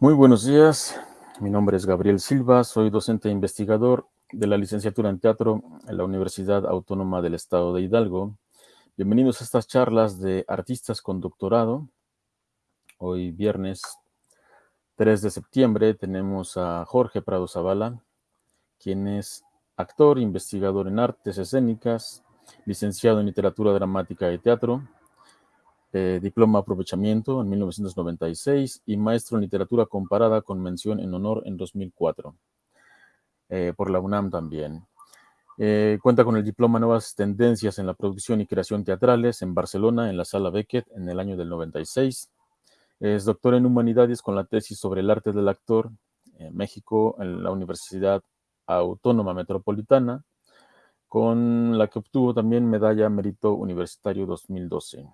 Muy buenos días, mi nombre es Gabriel Silva, soy docente e investigador de la licenciatura en teatro en la Universidad Autónoma del Estado de Hidalgo. Bienvenidos a estas charlas de artistas con doctorado. Hoy viernes 3 de septiembre tenemos a Jorge Prado Zavala, quien es actor, investigador en artes escénicas, licenciado en literatura dramática y teatro, eh, diploma aprovechamiento en 1996 y maestro en literatura comparada con mención en honor en 2004, eh, por la UNAM también. Eh, cuenta con el diploma Nuevas Tendencias en la Producción y Creación Teatrales en Barcelona, en la Sala Beckett, en el año del 96. Es doctor en Humanidades con la tesis sobre el arte del actor en México, en la Universidad Autónoma Metropolitana, con la que obtuvo también medalla Mérito Universitario 2012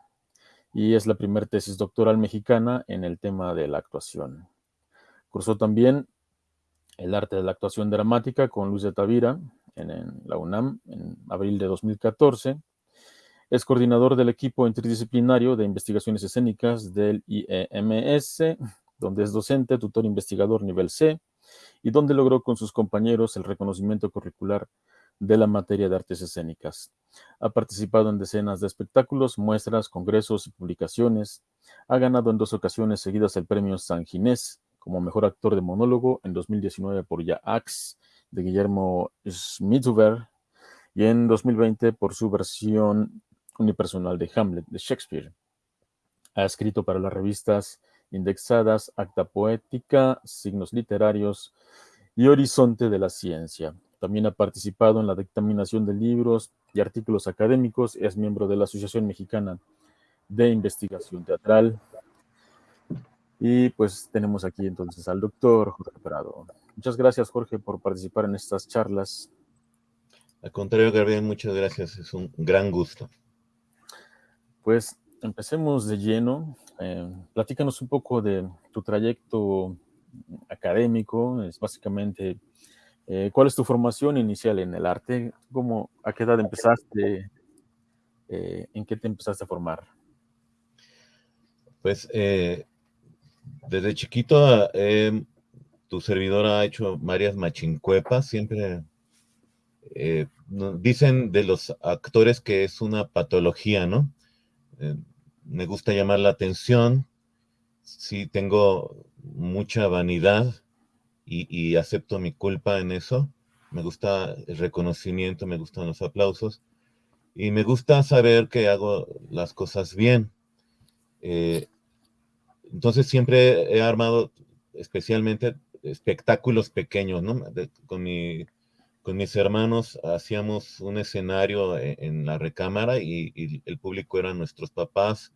y es la primera tesis doctoral mexicana en el tema de la actuación. Cursó también el arte de la actuación dramática con Luis de Tavira en, la UNAM en abril de 2014. Es coordinador del equipo interdisciplinario de investigaciones escénicas del IEMS, donde es docente, tutor investigador nivel C, y donde logró con sus compañeros el reconocimiento curricular de la materia de artes escénicas. Ha participado en decenas de espectáculos, muestras, congresos y publicaciones. Ha ganado en dos ocasiones seguidas el premio San Ginés como mejor actor de monólogo en 2019 por Ya Axe de Guillermo Schmidhuber y en 2020 por su versión unipersonal de Hamlet de Shakespeare. Ha escrito para las revistas indexadas Acta Poética, Signos Literarios y Horizonte de la Ciencia. También ha participado en la dictaminación de libros y artículos académicos. Es miembro de la Asociación Mexicana de Investigación Teatral. Y pues tenemos aquí entonces al doctor Jorge Prado. Muchas gracias, Jorge, por participar en estas charlas. Al contrario, Gabriel, muchas gracias. Es un gran gusto. Pues empecemos de lleno. Eh, platícanos un poco de tu trayecto académico. Es básicamente eh, ¿Cuál es tu formación inicial en el arte? ¿Cómo, ¿A qué edad empezaste? Eh, ¿En qué te empezaste a formar? Pues eh, desde chiquito tu servidor ha hecho varias machincuepas, siempre dicen de los actores que es una patología, ¿no? me gusta llamar la atención, sí tengo mucha vanidad, y, acepto mi culpa en eso. Me gusta el reconocimiento, me gustan los aplausos y me gusta saber que hago las cosas bien. Eh, entonces siempre he armado especialmente espectáculos pequeños, con, mi, con mis hermanos hacíamos un escenario en, en la recámara y, el público eran nuestros papás,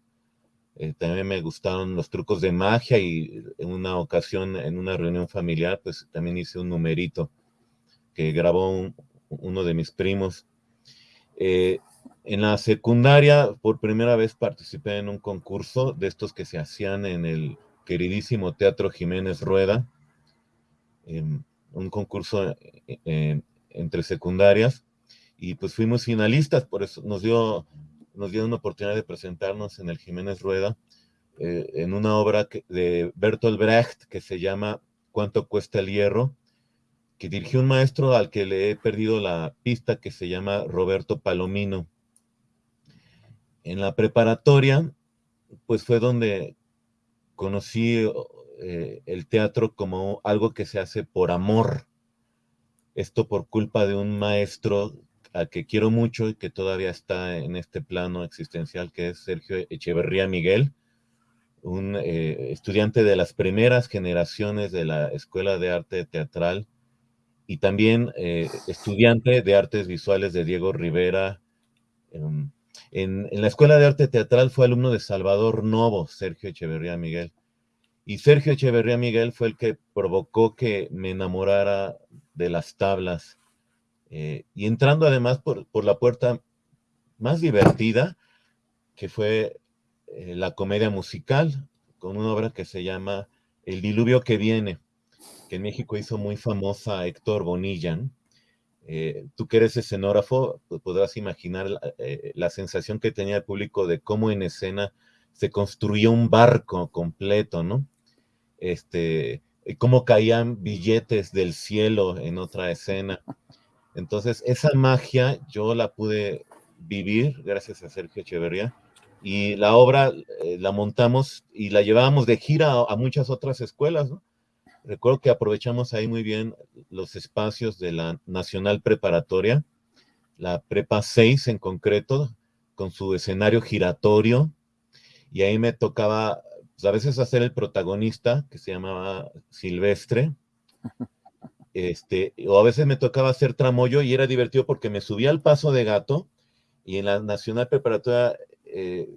eh, también me gustaron los trucos de magia y en una ocasión, en una reunión familiar, pues también hice un numerito que grabó uno de mis primos. Eh, en la secundaria, por primera vez participé en un concurso de estos que se hacían en el queridísimo Teatro Jiménez Rueda, em, un concurso eh, entre secundarias, y pues fuimos finalistas, por eso nos dio nos dio una oportunidad de presentarnos en el Jiménez Rueda eh, en una obra de Bertolt Brecht que se llama ¿Cuánto cuesta el hierro? que dirigió un maestro al que le he perdido la pista que se llama Roberto Palomino. En la preparatoria, pues fue donde conocí eh, el teatro como algo que se hace por amor. Esto por culpa de un maestro que quiero mucho y que todavía está en este plano existencial, que es Sergio Echeverría Miguel, un eh, estudiante de las primeras generaciones de la Escuela de Arte Teatral y también eh, estudiante de artes visuales de Diego Rivera. Em, en, en, la Escuela de Arte Teatral fue alumno de Salvador Novo, Sergio Echeverría Miguel. Y Sergio Echeverría Miguel fue el que provocó que me enamorara de las tablas eh, y entrando además por, la puerta más divertida, que fue eh, la comedia musical, con una obra que se llama El diluvio que viene, que en México hizo muy famosa Héctor Bonilla. Eh, tú que eres escenógrafo, pues, podrás imaginar la, sensación que tenía el público de cómo en escena se construía un barco completo, ¿no? este, cómo caían billetes del cielo en otra escena. Entonces, esa magia yo la pude vivir gracias a Sergio Echeverría y la obra eh, la montamos y la llevábamos de gira a, muchas otras escuelas. Recuerdo que aprovechamos ahí muy bien los espacios de la Nacional Preparatoria, la Prepa 6 en concreto, con su escenario giratorio, y ahí me tocaba pues, a veces hacer el protagonista, que se llamaba Silvestre, este, o a veces me tocaba hacer tramoyo y era divertido porque me subía al paso de gato y en la Nacional Preparatoria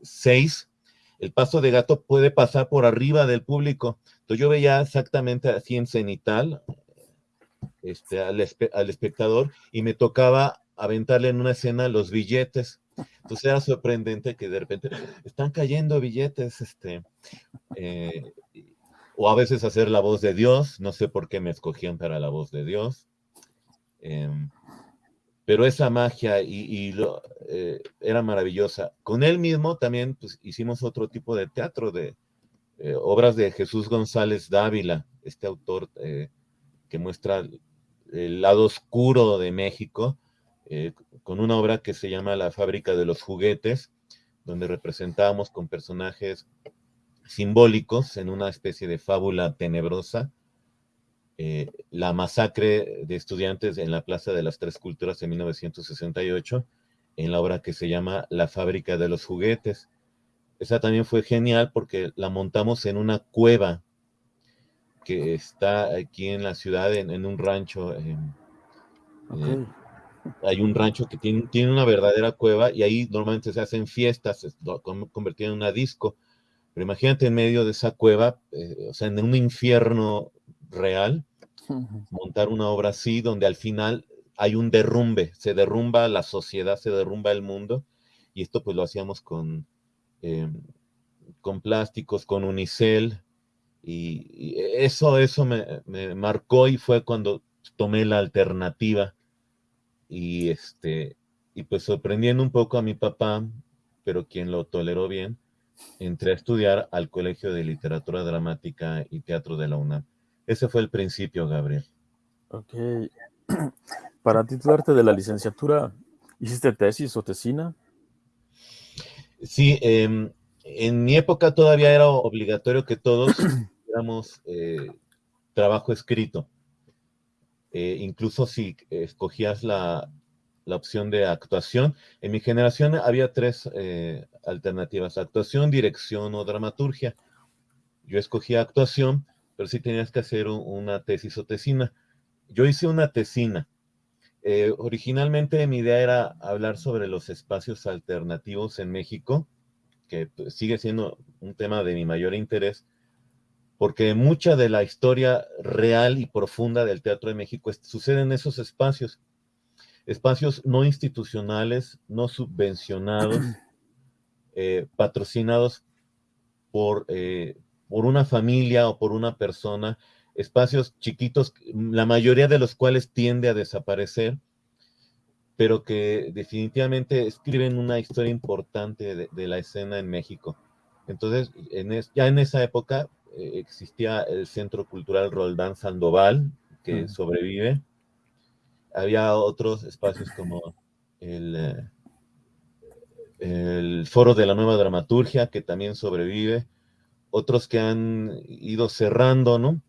6, eh, el paso de gato puede pasar por arriba del público. Entonces yo veía exactamente así en cenital este, al, al espectador y me tocaba aventarle en una escena los billetes. Entonces era sorprendente que de repente están cayendo billetes, este, eh, o a veces hacer la voz de Dios, no sé por qué me escogían para la voz de Dios. Em, pero esa magia y, eh, era maravillosa. Con él mismo también pues, hicimos otro tipo de teatro, de eh, obras de Jesús González Dávila, este autor eh, que muestra el lado oscuro de México, con una obra que se llama La fábrica de los juguetes, donde representábamos con personajes simbólicos en una especie de fábula tenebrosa eh, la masacre de estudiantes en la Plaza de las Tres Culturas en 1968, en la obra que se llama La fábrica de los juguetes. Esa también fue genial porque la montamos en una cueva que está aquí en la ciudad, en, un rancho. Eh, hay un rancho que tiene, tiene, una verdadera cueva y ahí normalmente se hacen fiestas, convertido en una disco. Pero imagínate en medio de esa cueva, eh, o sea, en un infierno real, montar una obra así, donde al final hay un derrumbe, se derrumba la sociedad, se derrumba el mundo, y esto pues lo hacíamos con, em, con plásticos, con unicel, y, eso, eso me, marcó y fue cuando tomé la alternativa, y este, y pues sorprendiendo un poco a mi papá, pero quien lo toleró bien, entré a estudiar al Colegio de Literatura Dramática y Teatro de la UNAM. Ese fue el principio, Gabriel. Ok. Para titularte de la licenciatura, ¿hiciste tesis o tesina? Sí, em, en mi época todavía era obligatorio que todos hiciéramos eh, trabajo escrito. Eh, incluso si escogías la, la, opción de actuación. En mi generación había tres eh, alternativas, actuación, dirección o dramaturgia. Yo escogía actuación pero sí tenías que hacer una tesis o tesina. Yo hice una tesina. Eh, originalmente mi idea era hablar sobre los espacios alternativos en México, que pues, sigue siendo un tema de mi mayor interés, porque mucha de la historia real y profunda del Teatro de México sucede en esos espacios, espacios no institucionales, no subvencionados, eh, patrocinados por, eh, por una familia o por una persona, espacios chiquitos, la mayoría de los cuales tiende a desaparecer, pero que definitivamente escriben una historia importante de, la escena en México. Entonces, ya en esa época eh, existía el Centro Cultural Roldán Sandoval, que sobrevive. Había otros espacios como el, eh, el Foro de la Nueva Dramaturgia, que también sobrevive otros que han ido cerrando, ¿no?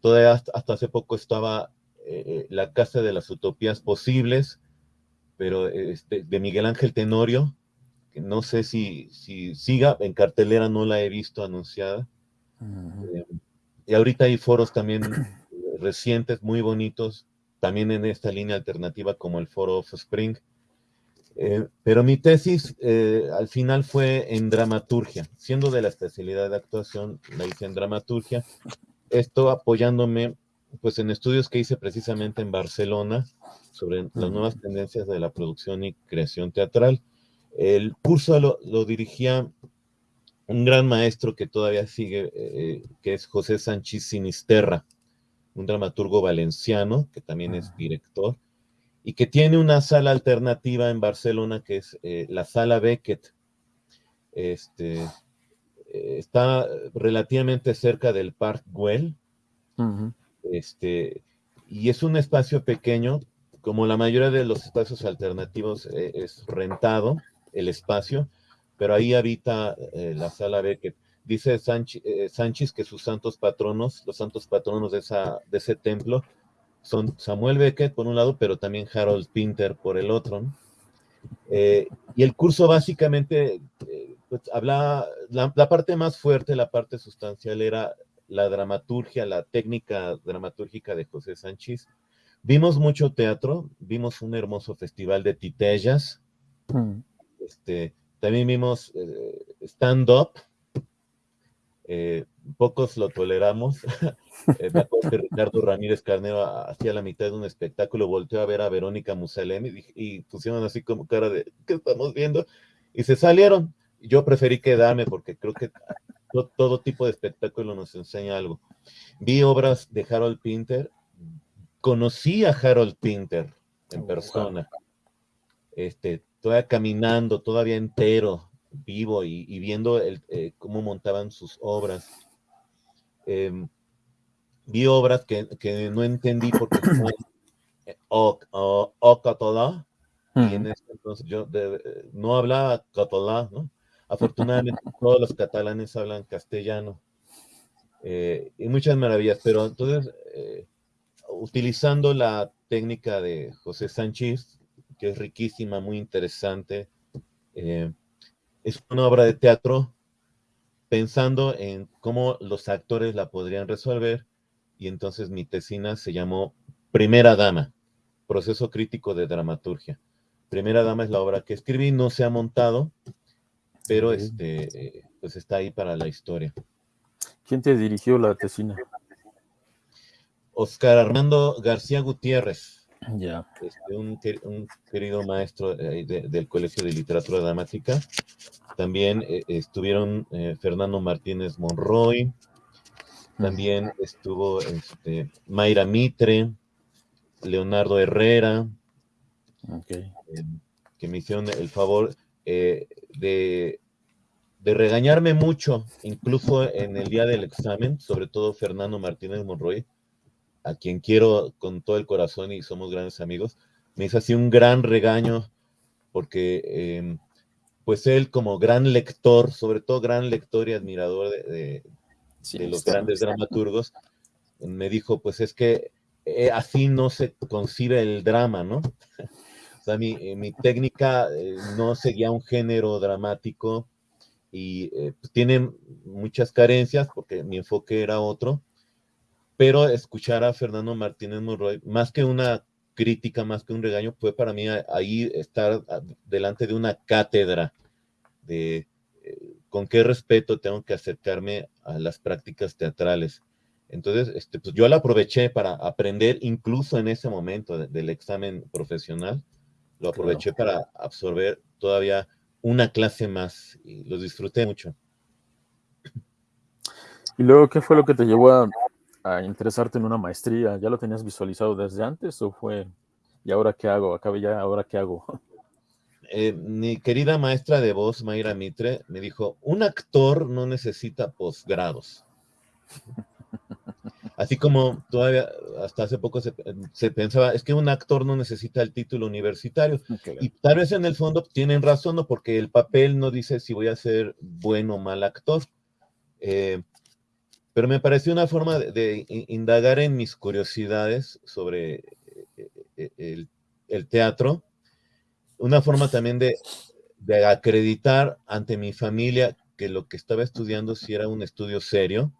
Todavía hasta, hace poco estaba eh, eh, la Casa de las Utopías Posibles, pero este, de Miguel Ángel Tenorio, que no sé si, si siga, en cartelera no la he visto anunciada. Eh, y ahorita hay foros también recientes, muy bonitos, también en esta línea alternativa como el foro of Spring, eh, pero mi tesis eh, al final fue en dramaturgia, siendo de la especialidad de actuación, la hice en dramaturgia, esto apoyándome pues en estudios que hice precisamente en Barcelona sobre las nuevas tendencias de la producción y creación teatral. El curso lo, dirigía un gran maestro que todavía sigue, eh, que es José Sánchez Sinisterra, un dramaturgo valenciano que también es director y que tiene una sala alternativa en Barcelona que es eh, la sala Beckett. Este, está relativamente cerca del Park Güell. este, y es un espacio pequeño, como la mayoría de los espacios alternativos eh, es rentado el espacio, pero ahí habita eh, la sala Beckett. Dice Sánchez que sus santos patronos, los santos patronos de, esa, de ese templo, son Samuel Beckett por un lado, pero también Harold Pinter por el otro. y el curso básicamente pues hablaba, la, parte más fuerte, la parte sustancial era la dramaturgia, la técnica dramatúrgica de José Sánchez. Vimos mucho teatro, vimos un hermoso festival de titellas, mm. este, también vimos eh, stand-up, eh, pocos lo toleramos. eh, me acuerdo que Ricardo Ramírez Carnero hacía la mitad de un espectáculo, volteó a ver a Verónica Musalem y, y pusieron así como cara de, ¿qué estamos viendo? Y se salieron yo preferí quedarme porque creo que todo, tipo de espectáculo nos enseña algo. Vi obras de Harold Pinter, conocí a Harold Pinter en oh, persona, este, todavía caminando, todavía entero, vivo y, viendo el, eh, cómo montaban sus obras. Em, vi obras que, no entendí porque o, o, o y en ese entonces yo no hablaba catalán, ¿no? Afortunadamente todos los catalanes hablan castellano eh, y muchas maravillas, pero entonces eh, utilizando la técnica de José Sánchez, que es riquísima, muy interesante, eh, es una obra de teatro pensando en cómo los actores la podrían resolver y entonces mi tesina se llamó Primera Dama, proceso crítico de dramaturgia. Primera Dama es la obra que escribí, no se ha montado, pero este, pues está ahí para la historia. ¿Quién te dirigió la tesina? Oscar Armando García Gutiérrez. Ya. Este, un, querido maestro del Colegio de Literatura Dramática. También eh, estuvieron eh, Fernando Martínez Monroy. También estuvo este, Mayra Mitre, Leonardo Herrera, eh, que me hicieron el favor. Eh, de, regañarme mucho, incluso en el día del examen, sobre todo Fernando Martínez Monroy, a quien quiero con todo el corazón y somos grandes amigos, me hizo así un gran regaño porque em, pues él como gran lector, sobre todo gran lector y admirador de, los grandes dramaturgos, me dijo, pues es que eh, así no se concibe el drama, ¿no? Eh, mi, técnica eh, no seguía un género dramático y eh, pues, tiene muchas carencias porque mi enfoque era otro, pero escuchar a Fernando Martínez Monroy, más que una crítica, más que un regaño, fue para mí ahí estar delante de una cátedra de con qué respeto tengo que acercarme a las prácticas teatrales. Entonces, este, pues yo la aproveché para aprender incluso en ese momento del examen profesional lo aproveché para absorber todavía una clase más y lo disfruté mucho. ¿Y luego qué fue lo que te llevó a, interesarte en una maestría? ¿Ya lo tenías visualizado desde antes o fue, y ahora qué hago? Acabe ya, ahora qué hago? Eh, mi querida maestra de voz, Mayra Mitre, me dijo, un actor no necesita posgrados. Así como todavía hasta hace poco se, pensaba, es que un actor no necesita el título universitario. Y tal vez en el fondo tienen razón, ¿no? porque el papel no dice si voy a ser bueno o mal actor. Eh, pero me pareció una forma de, indagar en mis curiosidades sobre eh, eh, el, teatro, una forma también de, acreditar ante mi familia que lo que estaba estudiando sí era un estudio serio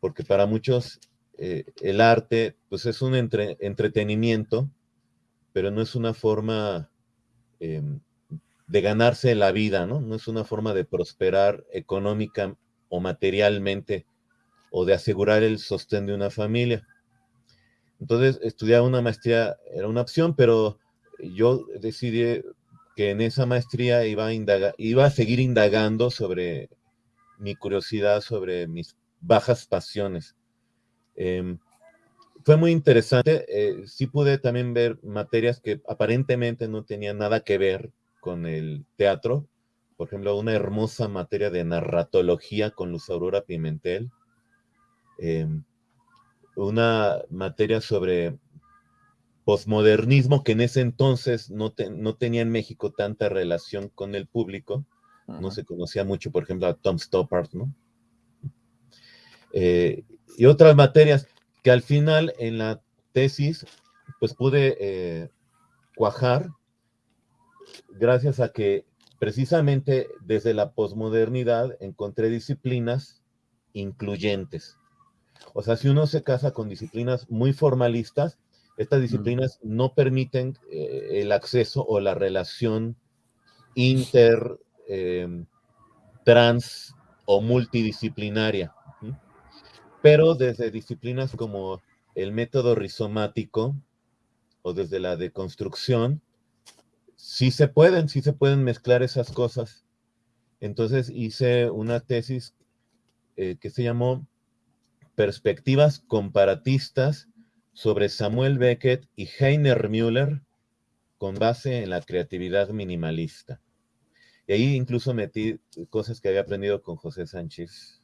porque para muchos eh, el arte pues es un entretenimiento, pero no es una forma em, de ganarse la vida, ¿no? No es una forma de prosperar económica o materialmente o de asegurar el sostén de una familia. Entonces, estudiar una maestría era una opción, pero yo decidí que en esa maestría iba a, iba a seguir indagando sobre mi curiosidad, sobre mis bajas pasiones. Em, fue muy interesante. Eh, sí pude también ver materias que aparentemente no tenían nada que ver con el teatro, por ejemplo, una hermosa materia de narratología con Luz Aurora Pimentel, em, una materia sobre posmodernismo que en ese entonces no, no, tenía en México tanta relación con el público, no se conocía mucho, por ejemplo, a Tom Stoppard, ¿no? Eh, y otras materias que al final en la tesis, pues pude eh, cuajar gracias a que precisamente desde la posmodernidad encontré disciplinas incluyentes. O sea, si uno se casa con disciplinas muy formalistas, estas disciplinas no permiten eh, el acceso o la relación inter, em, trans o multidisciplinaria. Pero desde disciplinas como el método rizomático o desde la deconstrucción, sí se pueden, sí se pueden mezclar esas cosas. Entonces hice una tesis eh, que se llamó Perspectivas comparatistas sobre Samuel Beckett y Heiner Müller con base en la creatividad minimalista. Y ahí incluso metí cosas que había aprendido con José Sánchez.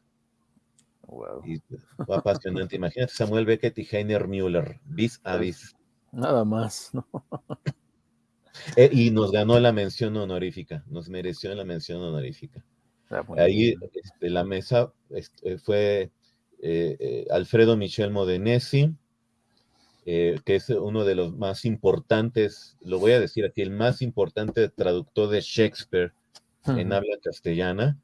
Wow. Y fue apasionante. Imagínate Samuel Beckett y Heiner Müller, vis a vis. Nada más, ¿no? Eh, y nos ganó la mención honorífica, nos mereció la mención honorífica. Ah, ahí este, la mesa este, fue Alfredo Michel Modenesi, que es uno de los más importantes, lo voy a decir aquí, el más importante traductor de Shakespeare en habla castellana,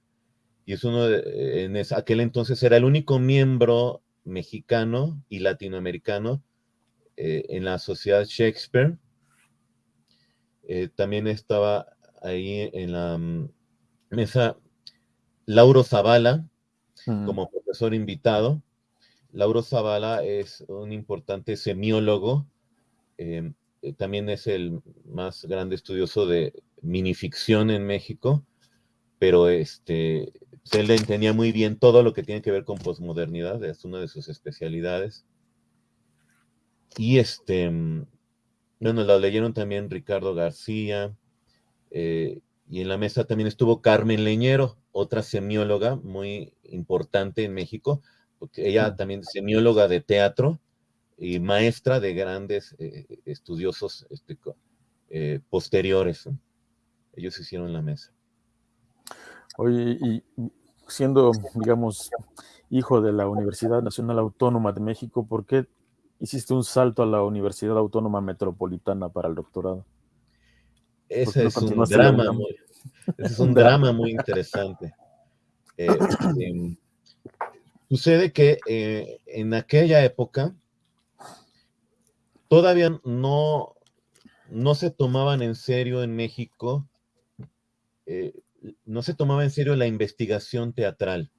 y es uno de, en aquel entonces era el único miembro mexicano y latinoamericano en la sociedad Shakespeare, eh, también estaba ahí en la mm, mesa Lauro Zavala como profesor invitado. Lauro Zavala es un importante semiólogo, em, eh, también es el más grande estudioso de minificción en México, pero este, él entendía muy bien todo lo que tiene que ver con posmodernidad, es una de sus especialidades. Y este, bueno, la leyeron también Ricardo García, eh, y en la mesa también estuvo Carmen Leñero, otra semióloga muy importante en México, porque ella también es semióloga de teatro y maestra de grandes eh, estudiosos este, eh, posteriores. Ellos hicieron la mesa. Oye, y siendo, digamos, hijo de la Universidad Nacional Autónoma de México, ¿por qué hiciste un salto a la Universidad Autónoma Metropolitana para el doctorado. Ese es un drama muy, es un drama muy interesante. Eh, em, sucede que eh, en aquella época todavía no, no se tomaban en serio en México, eh, no se tomaba en serio la investigación teatral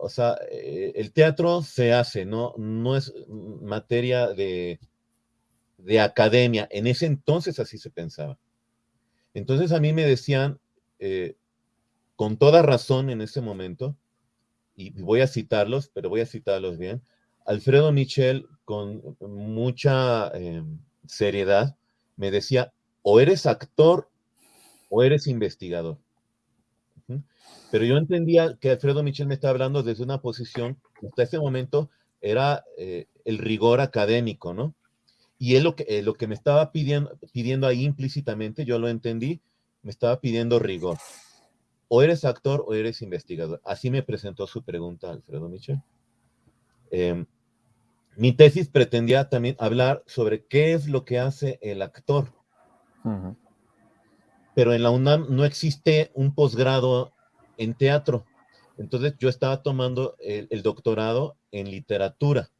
o sea, el teatro se hace, ¿no? No es materia de, academia. En ese entonces así se pensaba. Entonces a mí me decían, eh, con toda razón en ese momento, y voy a citarlos, pero voy a citarlos bien, Alfredo Michel, con mucha eh, seriedad, me decía, o eres actor o eres investigador. Pero yo entendía que Alfredo Michel me estaba hablando desde una posición, hasta ese momento era eh, el rigor académico, ¿no? Y él lo que, eh, lo que me estaba pidiendo, pidiendo ahí implícitamente, yo lo entendí, me estaba pidiendo rigor. O eres actor o eres investigador. Así me presentó su pregunta Alfredo Michel. Em, mi tesis pretendía también hablar sobre qué es lo que hace el actor. Pero en la UNAM no existe un posgrado en teatro. Entonces yo estaba tomando el, doctorado en literatura.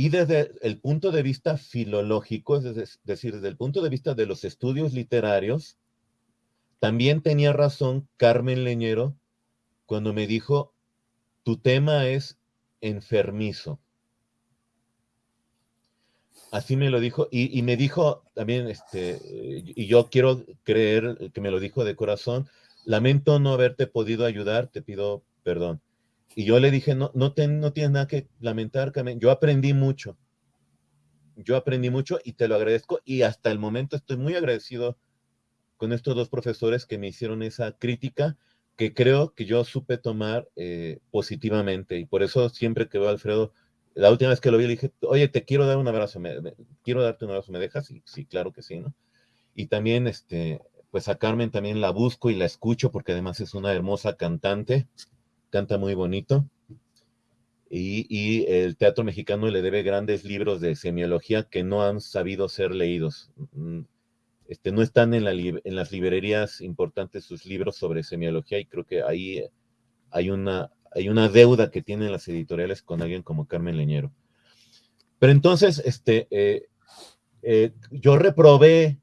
Y desde el punto de vista filológico, es decir, desde el punto de vista de los estudios literarios, también tenía razón Carmen Leñero cuando me dijo, tu tema es enfermizo. Así me lo dijo, y, me dijo también, este, y yo quiero creer que me lo dijo de corazón, lamento no haberte podido ayudar, te pido perdón. Y yo le dije, no, no, no tienes nada que lamentar, Carmen. Yo aprendí mucho. Yo aprendí mucho y te lo agradezco y hasta el momento estoy muy agradecido con estos dos profesores que me hicieron esa crítica que creo que yo supe tomar eh, positivamente. Y por eso siempre que veo a Alfredo, la última vez que lo vi, le dije, oye, te quiero dar un abrazo, me, quiero darte un abrazo, ¿me dejas? Y sí, claro que sí, ¿no? Y también, este, pues a Carmen también la busco y la escucho porque además es una hermosa cantante, canta muy bonito. Y, y, el teatro mexicano le debe grandes libros de semiología que no han sabido ser leídos. Mm, este, no están en, la, en, las librerías importantes sus libros sobre semiología y creo que ahí hay una, hay una deuda que tienen las editoriales con alguien como Carmen Leñero. Pero entonces, este, eh, eh, yo reprobé,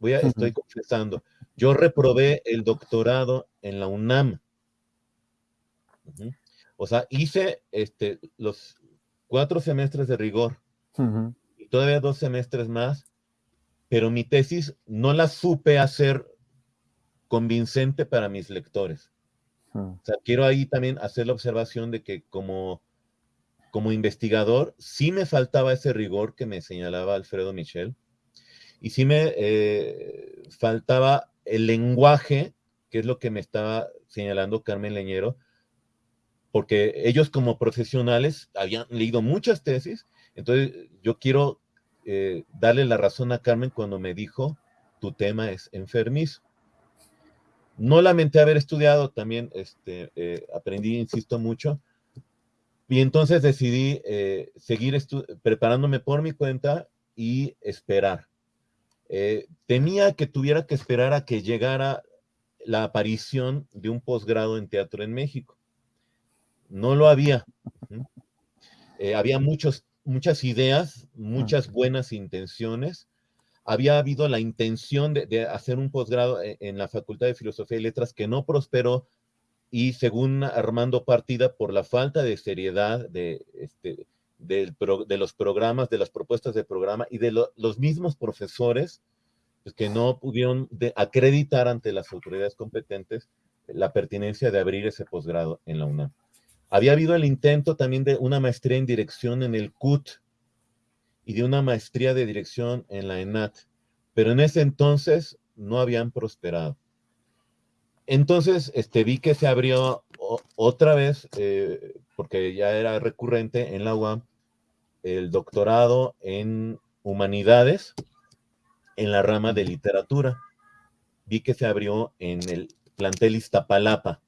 voy a, estoy confesando, yo reprobé el doctorado en la UNAM. O sea, hice este, los cuatro semestres de rigor. Y todavía dos semestres más pero mi tesis no la supe hacer convincente para mis lectores. O sea, quiero ahí también hacer la observación de que como, como investigador sí me faltaba ese rigor que me señalaba Alfredo Michel y sí me eh, faltaba el lenguaje, que es lo que me estaba señalando Carmen Leñero, porque ellos como profesionales habían leído muchas tesis, entonces yo quiero eh, darle la razón a Carmen cuando me dijo, tu tema es enfermizo. No lamenté haber estudiado, también este, eh, aprendí, insisto mucho, y entonces decidí eh, seguir preparándome por mi cuenta y esperar. temía que tuviera que esperar a que llegara la aparición de un posgrado en teatro en México. No lo había. había muchos muchas ideas, muchas buenas intenciones. Había habido la intención de, hacer un posgrado e, en, la Facultad de Filosofía y Letras que no prosperó y según Armando Partida, por la falta de seriedad de, este, de los programas, de las propuestas de programa y de los mismos profesores pues, que no pudieron acreditar ante las autoridades competentes la pertinencia de abrir ese posgrado en la UNAM. Había habido el intento también de una maestría en dirección en el CUT y de una maestría de dirección en la ENAT, pero en ese entonces no habían prosperado. Entonces, este, vi que se abrió otra vez, eh, porque ya era recurrente en la UAM, el doctorado en humanidades en la rama de literatura. Vi que se abrió en el plantel Iztapalapa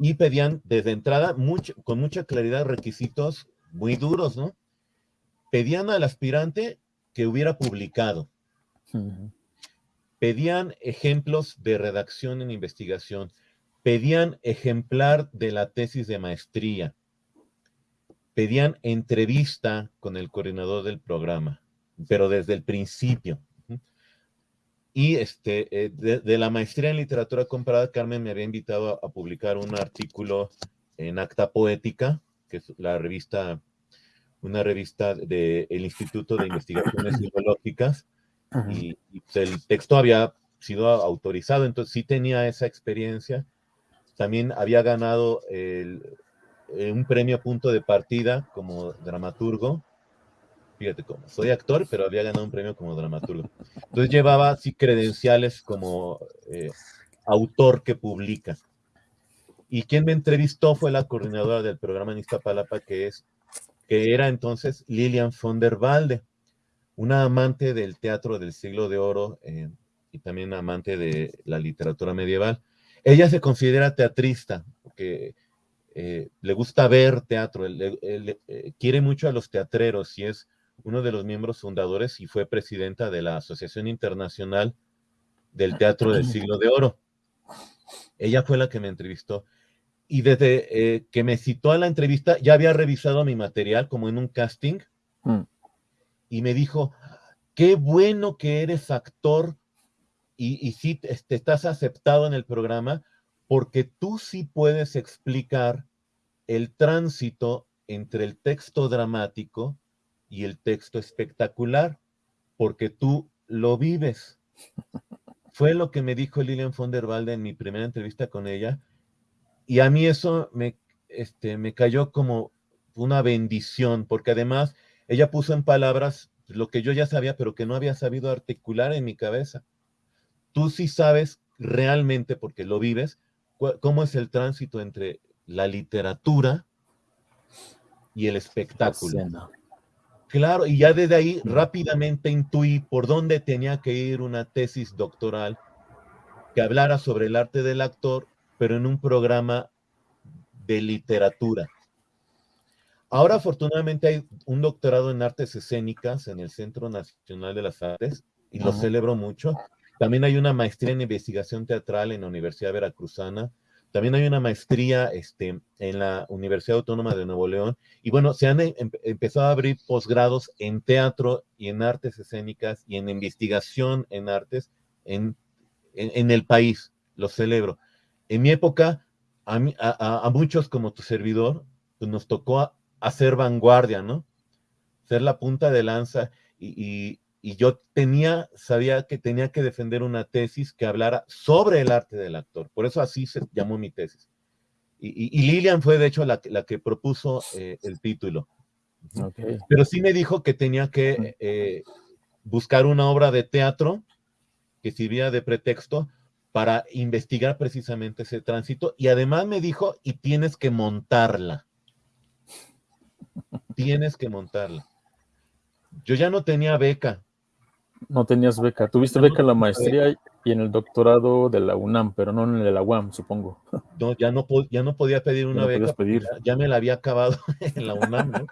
y pedían desde entrada con mucha claridad requisitos muy duros, ¿no? Pedían al aspirante que hubiera publicado. Pedían ejemplos de redacción en investigación. Pedían ejemplar de la tesis de maestría. Pedían entrevista con el coordinador del programa, pero desde el principio. Y este, eh, de, la maestría en literatura comparada, Carmen me había invitado a, publicar un artículo en Acta Poética, que es la revista, una revista del Instituto de Investigaciones Filológicas, y, el texto había sido autorizado, entonces sí tenía esa experiencia. También había ganado el, eh, un premio punto de partida como dramaturgo fíjate cómo, soy actor, pero había ganado un premio como dramaturgo. Entonces llevaba así credenciales como eh, autor que publica. Y quien me entrevistó fue la coordinadora del programa en Iztapalapa, que, es, que era entonces Lilian von der Walde, una amante del teatro del siglo de oro eh, y también amante de la literatura medieval. Ella se considera teatrista, porque eh, le gusta ver teatro, quiere mucho a los teatreros y es uno de los miembros fundadores y fue presidenta de la Asociación Internacional del Teatro del Siglo de Oro. Ella fue la que me entrevistó. Y desde eh, que me citó a la entrevista, ya había revisado mi material como en un casting. Mm. Y me dijo, qué bueno que eres actor y, y sí te, estás aceptado en el programa porque tú sí puedes explicar el tránsito entre el texto dramático y el texto espectacular, porque tú lo vives. Fue lo que me dijo Lilian von der Walde en mi primera entrevista con ella, y a mí eso me, este, me cayó como una bendición, porque además ella puso en palabras lo que yo ya sabía, pero que no había sabido articular en mi cabeza. tú sí sabes realmente, porque lo vives, cómo es el tránsito entre la literatura y el espectáculo. Claro, y ya desde ahí rápidamente intuí por dónde tenía que ir una tesis doctoral que hablara sobre el arte del actor, pero en un programa de literatura. Ahora afortunadamente hay un doctorado en artes escénicas en el Centro Nacional de las Artes y lo celebro mucho. También hay una maestría en investigación teatral en la Universidad Veracruzana. También hay una maestría este, en la Universidad Autónoma de Nuevo León. Y bueno, se han em, empezado a abrir posgrados en teatro y en artes escénicas y en investigación en artes en, en, el país. Lo celebro. En mi época, a, a, a muchos como tu servidor, pues nos tocó hacer vanguardia, ¿no? Ser la punta de lanza y, yo tenía, sabía que tenía que defender una tesis que hablara sobre el arte del actor. Por eso así se llamó mi tesis. Y, Lilian fue de hecho la, que propuso eh, el título. Pero sí me dijo que tenía que eh, buscar una obra de teatro que sirviera de pretexto para investigar precisamente ese tránsito. Y además me dijo, y tienes que montarla. Tienes que montarla. Yo ya no tenía beca. No tenías beca. Tuviste beca en la maestría y en el doctorado de la UNAM, pero no en el de la UAM, supongo. No, ya no, ya no podía pedir una beca. Pedir. Ya, me la había acabado en la UNAM, ¿no?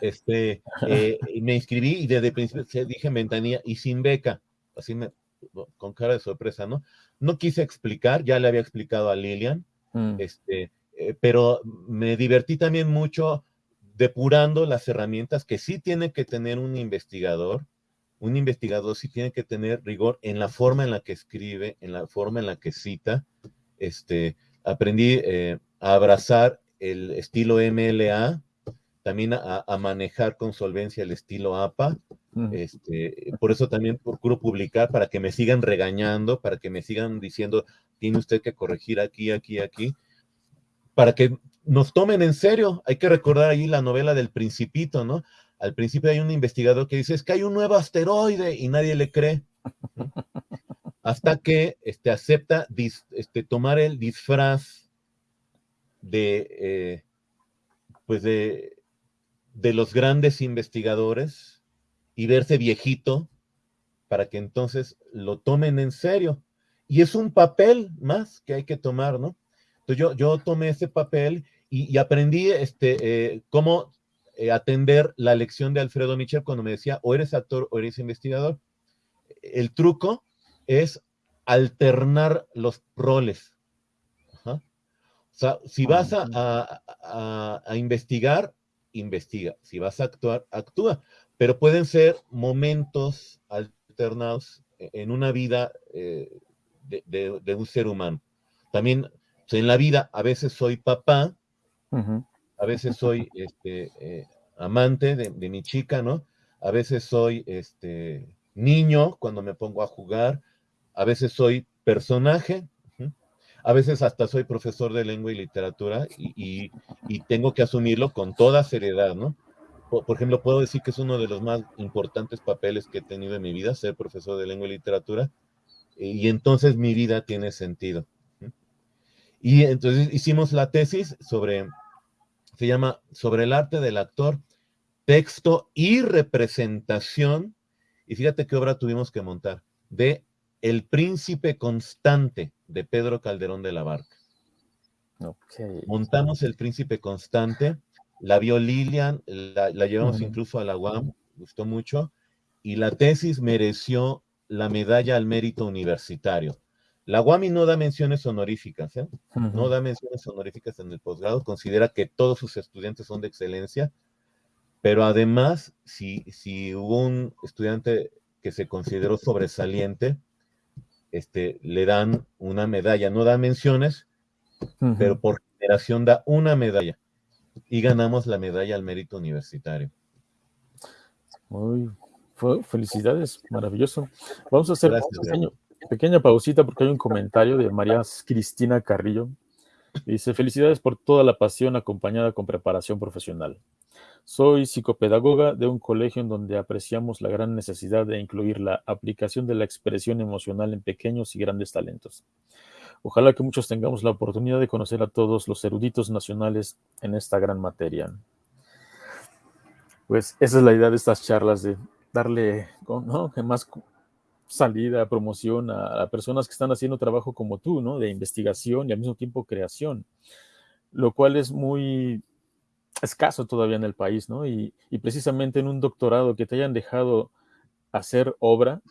Este, eh, me inscribí y desde el principio dije en ventanilla y sin beca. Así me, con cara de sorpresa, ¿no? No quise explicar, ya le había explicado a Lilian, mm. este, eh, pero me divertí también mucho depurando las herramientas que sí tiene que tener un investigador. Un investigador sí tiene que tener rigor en la forma en la que escribe, en la forma en la que cita. Este, aprendí eh, a abrazar el estilo MLA, también a, manejar con solvencia el estilo APA. Este, por eso también procuro publicar para que me sigan regañando, para que me sigan diciendo, tiene usted que corregir aquí, aquí, aquí para que nos tomen en serio. Hay que recordar ahí la novela del Principito, ¿no? Al principio hay un investigador que dice, es que hay un nuevo asteroide y nadie le cree. Hasta que este, acepta este, tomar el disfraz de, eh, pues de, de los grandes investigadores y verse viejito para que entonces lo tomen en serio. Y es un papel más que hay que tomar, ¿no? yo, yo tomé ese papel y, aprendí este, eh, cómo eh, atender la lección de Alfredo Michel cuando me decía, o eres actor o eres investigador. El truco es alternar los roles. O sea, si vas a, a, investigar, investiga. Si vas a actuar, actúa. Pero pueden ser momentos alternados en una vida eh, de, de, un ser humano. También en la vida a veces soy papá, a veces soy este, eh, amante de, mi chica, ¿no? A veces soy este, niño cuando me pongo a jugar, a veces soy personaje, a veces hasta soy profesor de lengua y literatura y, tengo que asumirlo con toda seriedad, ¿no? Por, por, ejemplo, puedo decir que es uno de los más importantes papeles que he tenido en mi vida, ser profesor de lengua y literatura, y entonces mi vida tiene sentido. Y entonces hicimos la tesis sobre, se llama Sobre el arte del actor, texto y representación. Y fíjate qué obra tuvimos que montar, de El príncipe constante de Pedro Calderón de la Barca. Montamos El príncipe constante, la vio Lilian, la, llevamos incluso a la UAM, gustó mucho, y la tesis mereció la medalla al mérito universitario. La UAMI no da menciones honoríficas, ¿eh? no da menciones honoríficas en el posgrado, considera que todos sus estudiantes son de excelencia, pero además, si, si hubo un estudiante que se consideró sobresaliente, este, le dan una medalla, no da menciones, pero por generación da una medalla y ganamos la medalla al mérito universitario. Muy felicidades, maravilloso. Vamos a hacer un pequeña pausita porque hay un comentario de María Cristina Carrillo. Dice, felicidades por toda la pasión acompañada con preparación profesional. Soy psicopedagoga de un colegio en donde apreciamos la gran necesidad de incluir la aplicación de la expresión emocional en pequeños y grandes talentos. Ojalá que muchos tengamos la oportunidad de conocer a todos los eruditos nacionales en esta gran materia. Pues esa es la idea de estas charlas, de darle ¿no? más salida, promoción a, personas que están haciendo trabajo como tú, ¿no? De investigación y al mismo tiempo creación, lo cual es muy escaso todavía en el país, ¿no? Y, precisamente en un doctorado que te hayan dejado hacer obra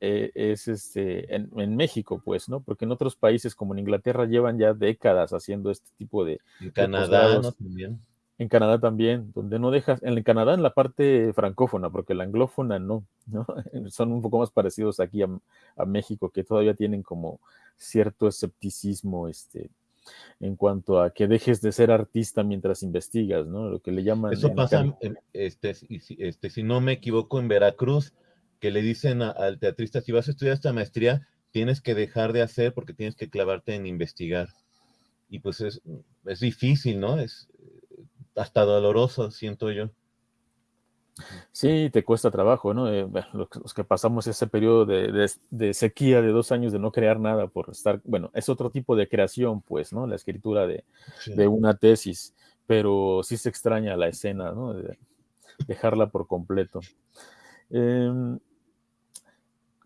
eh, es este, en, México, pues, ¿no? Porque en otros países como en Inglaterra llevan ya décadas haciendo este tipo de... En Canadá, ¿no? También. En Canadá también, donde no dejas, en Canadá en la parte francófona, porque la anglófona no, ¿no? Son un poco más parecidos aquí a, a México, que todavía tienen como cierto escepticismo, este, en cuanto a que dejes de ser artista mientras investigas, ¿no? Lo que le llaman... Eso pasa, este, este, si no me equivoco, en Veracruz, que le dicen al teatrista, si vas a estudiar esta maestría, tienes que dejar de hacer porque tienes que clavarte en investigar. Y pues es, es difícil, ¿no? Es hasta doloroso, siento yo. Sí, te cuesta trabajo, ¿no? Eh, los, que pasamos ese periodo de, sequía de dos años de no crear nada por estar, bueno, es otro tipo de creación, pues, ¿no? La escritura de, una tesis, pero sí se extraña la escena, ¿no? De dejarla por completo. Em,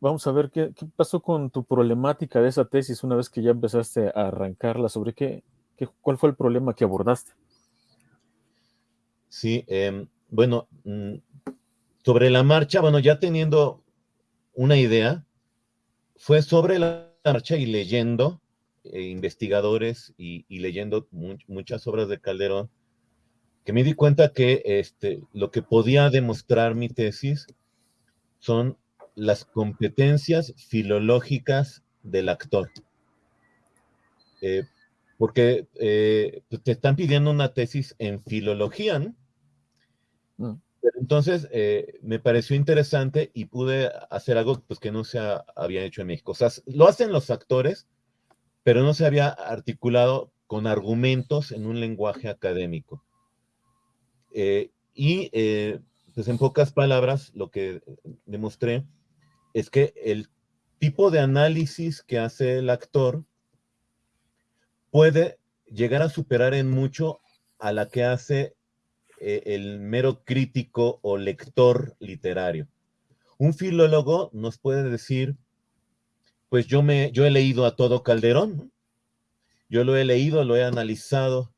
vamos a ver ¿qué, pasó con tu problemática de esa tesis una vez que ya empezaste a arrancarla, sobre qué, qué cuál fue el problema que abordaste. Sí, eh, bueno, mm, sobre la marcha, bueno, ya teniendo una idea, fue sobre la marcha y leyendo eh, investigadores y, leyendo muchas obras de Calderón, que me di cuenta que este, lo que podía demostrar mi tesis son las competencias filológicas del actor. Eh, porque eh, te están pidiendo una tesis en filología, ¿no? Mm. entonces eh, me pareció interesante y pude hacer algo pues, que no se había hecho en México. O sea, lo hacen los actores, pero no se había articulado con argumentos en un lenguaje académico. Eh, y eh, pues en pocas palabras, lo que demostré es que el tipo de análisis que hace el actor puede llegar a superar en mucho a la que hace eh, el mero crítico o lector literario. Un filólogo nos puede decir, pues yo, me, yo he leído a todo Calderón, yo lo he leído, lo he analizado,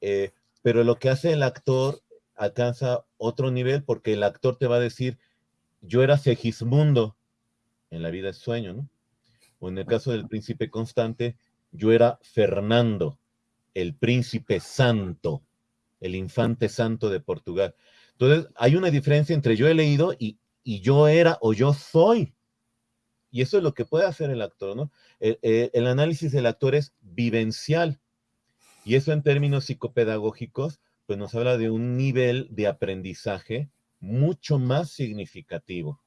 eh, pero lo que hace el actor alcanza otro nivel porque el actor te va a decir, yo era Segismundo en la vida es sueño, ¿no? O en el caso del príncipe constante, yo era Fernando, el príncipe santo el infante santo de Portugal. Entonces, hay una diferencia entre yo he leído y, yo era o yo soy. Y eso es lo que puede hacer el actor, ¿no? El, análisis del actor es vivencial. Y eso en términos psicopedagógicos, pues nos habla de un nivel de aprendizaje mucho más significativo.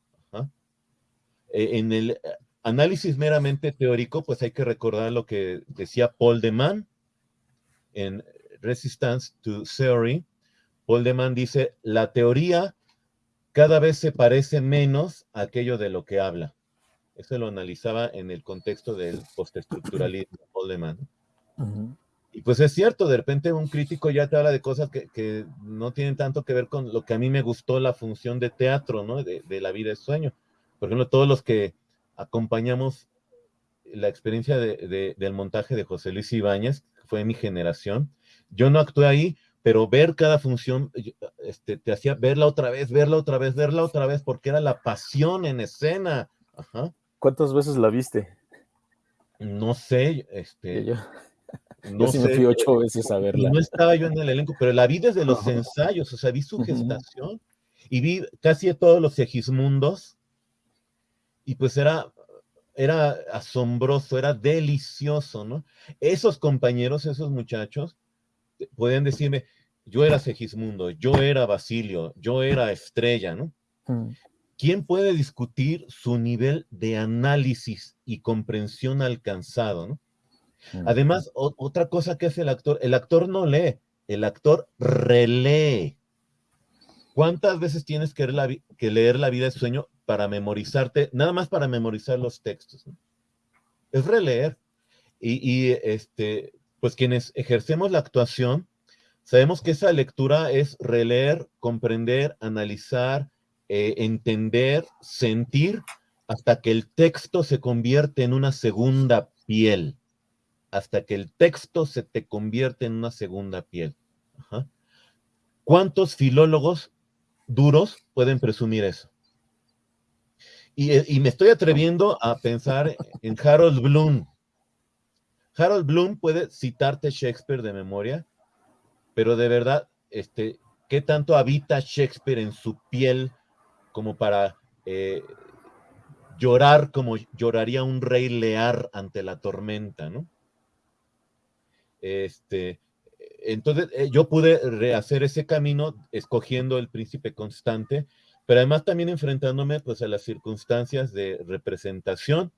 E, en el análisis meramente teórico, pues hay que recordar lo que decía Paul de Man en Resistance to Theory, Poldeman dice, la teoría cada vez se parece menos a aquello de lo que habla. Eso lo analizaba en el contexto del postestructuralismo, Poldeman. Y pues es cierto, de repente un crítico ya te habla de cosas que, no tienen tanto que ver con lo que a mí me gustó la función de teatro, ¿no? De, la vida de sueño. Por ejemplo, todos los que acompañamos la experiencia del montaje de José Luis Ibáñez, fue mi generación, yo no actué ahí, pero ver cada función este, te hacía verla otra vez, verla otra vez, verla otra vez, porque era la pasión en escena. ¿Cuántas veces la viste? No sé, este. Yo, no sé, me fui ocho veces a verla. No estaba yo en el elenco, pero la vi desde los ensayos, o sea, vi su gestación y vi casi todos los Segismundos. Y pues era, era asombroso, era delicioso, ¿no? Esos compañeros, esos muchachos, pueden decirme, yo era Segismundo, yo era Basilio, yo era Estrella, ¿no? Mm. ¿Quién puede discutir su nivel de análisis y comprensión alcanzado, ¿no? Mm. Además, otra cosa que hace el actor, el actor no lee, el actor relee. ¿Cuántas veces tienes que leer, la, vida de sueño para memorizarte, nada más para memorizar los textos? Es releer. Y, este, pues quienes ejercemos la actuación, sabemos que esa lectura es releer, comprender, analizar, eh, entender, sentir, hasta que el texto se convierte en una segunda piel. Hasta que el texto se te convierte en una segunda piel. ¿Cuántos filólogos duros pueden presumir eso. Eh, y, me estoy atreviendo a pensar en Harold Bloom. Harold Bloom puede citarte Shakespeare de memoria, pero de verdad, este, ¿qué tanto habita Shakespeare en su piel como para eh, llorar como lloraría un rey lear ante la tormenta, ¿no? Este, entonces eh, yo pude rehacer ese camino escogiendo el príncipe constante, pero además también enfrentándome pues a las circunstancias de representación,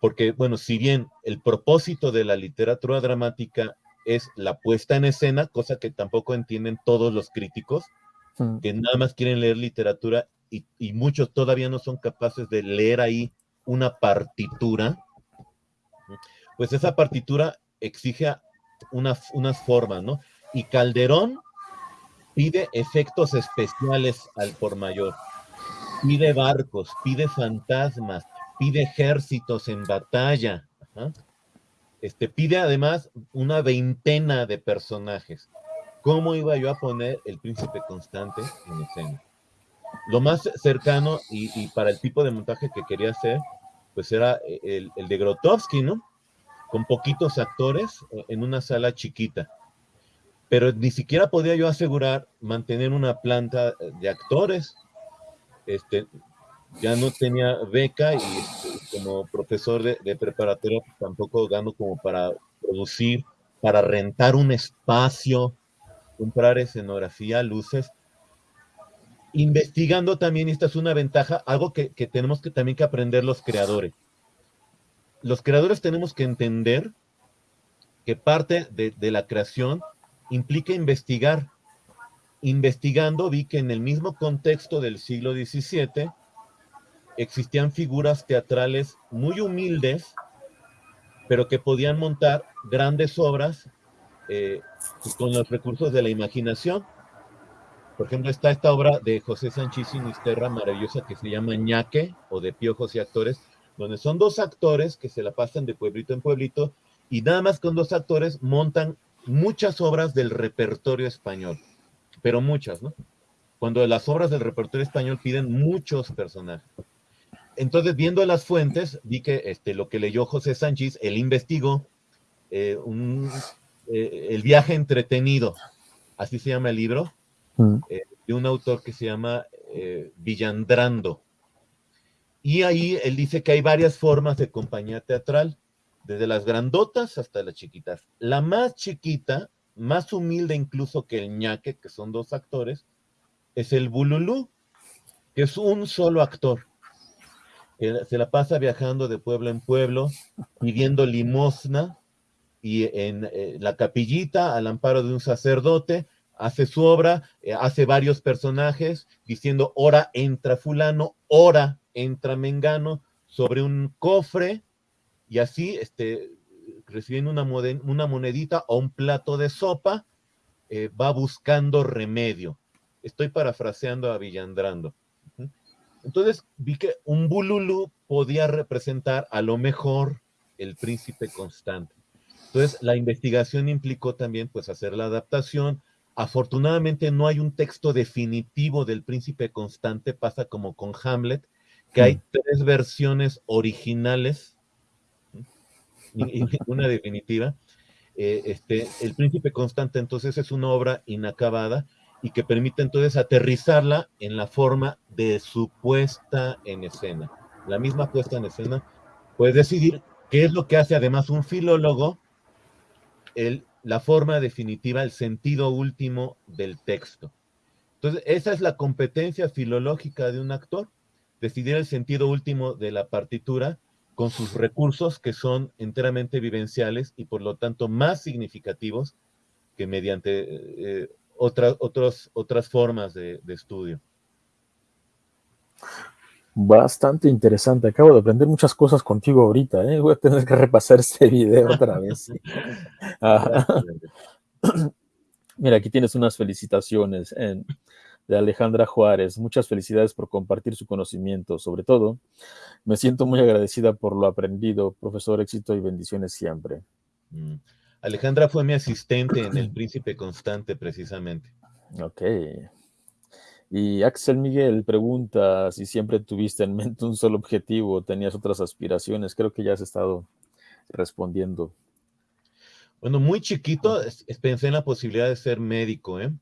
porque bueno, si bien el propósito de la literatura dramática es la puesta en escena, cosa que tampoco entienden todos los críticos, que nada más quieren leer literatura y, y muchos todavía no son capaces de leer ahí una partitura, pues esa partitura exige unas, unas formas, ¿no? Y Calderón pide efectos especiales al por mayor, pide barcos, pide fantasmas, pide ejércitos en batalla, este, pide además una veintena de personajes. ¿Cómo iba yo a poner el príncipe constante en escena? Lo más cercano y, para el tipo de montaje que quería hacer, pues era el, el de Grotowski, ¿no? con poquitos actores eh, en una sala chiquita. Pero ni siquiera podía yo asegurar mantener una planta de actores. Este, ya no tenía beca y este, como profesor de, de preparatoria pues, tampoco gano como para producir, para rentar un espacio, comprar escenografía, luces. Investigando también, esta es una ventaja, algo que, que tenemos que también que aprender los creadores los creadores tenemos que entender que parte de, la creación implica investigar. Investigando vi que en el mismo contexto del siglo XVII existían figuras teatrales muy humildes, pero que podían montar grandes obras eh, con los recursos de la imaginación. Por ejemplo, está esta obra de José Sánchez Sinisterra maravillosa que se llama Ñaque o de Piojos y Actores, donde son dos actores que se la pasan de pueblito en pueblito y nada más con dos actores montan muchas obras del repertorio español, pero muchas, ¿no? Cuando las obras del repertorio español piden muchos personajes. Entonces, viendo las fuentes, vi que este, lo que leyó José Sánchez, él investigó eh, eh, El viaje entretenido, así se llama el libro, mm. eh, de un autor que se llama Villandrando. Y ahí él dice que hay varias formas de compañía teatral, desde las grandotas hasta las chiquitas. La más chiquita, más humilde incluso que el ñaque, que son dos actores, es el bululú, que es un solo actor. Se la pasa viajando de pueblo en pueblo, pidiendo limosna, y en eh, la capillita, al amparo de un sacerdote, hace su obra, eh, hace varios personajes, diciendo, ora entra fulano, ora entra Mengano sobre un cofre y así este, recibiendo una, una monedita o un plato de sopa, eh, va buscando remedio. Estoy parafraseando a Villandrando. Entonces vi que un bululú podía representar a lo mejor el príncipe constante. Entonces la investigación implicó también pues hacer la adaptación. Afortunadamente no hay un texto definitivo del príncipe constante, pasa como con Hamlet, que hay mm. tres versiones originales y, una definitiva. Eh, este, el Príncipe Constante entonces es una obra inacabada y que permite entonces aterrizarla en la forma de su puesta en escena. La misma puesta en escena puede decidir qué es lo que hace además un filólogo, la forma definitiva, el sentido último del texto. Entonces, esa es la competencia filológica de un actor decidir el sentido último de la partitura con sus recursos que son enteramente vivenciales y por lo tanto más significativos que mediante eh, otras otras otras formas de, estudio. Bastante interesante. Acabo de aprender muchas cosas contigo ahorita. ¿eh? Voy a tener que repasar este video otra vez. Mira, aquí tienes unas felicitaciones de Alejandra Juárez. Muchas felicidades por compartir su conocimiento. Sobre todo, me siento muy agradecida por lo aprendido. Profesor, éxito y bendiciones siempre. Mm. Alejandra fue mi asistente en El Príncipe Constante, precisamente. Ok. Y Axel Miguel pregunta si siempre tuviste en mente un solo objetivo tenías otras aspiraciones. Creo que ya has estado respondiendo. Bueno, muy chiquito pensé en la posibilidad de ser médico, ¿eh?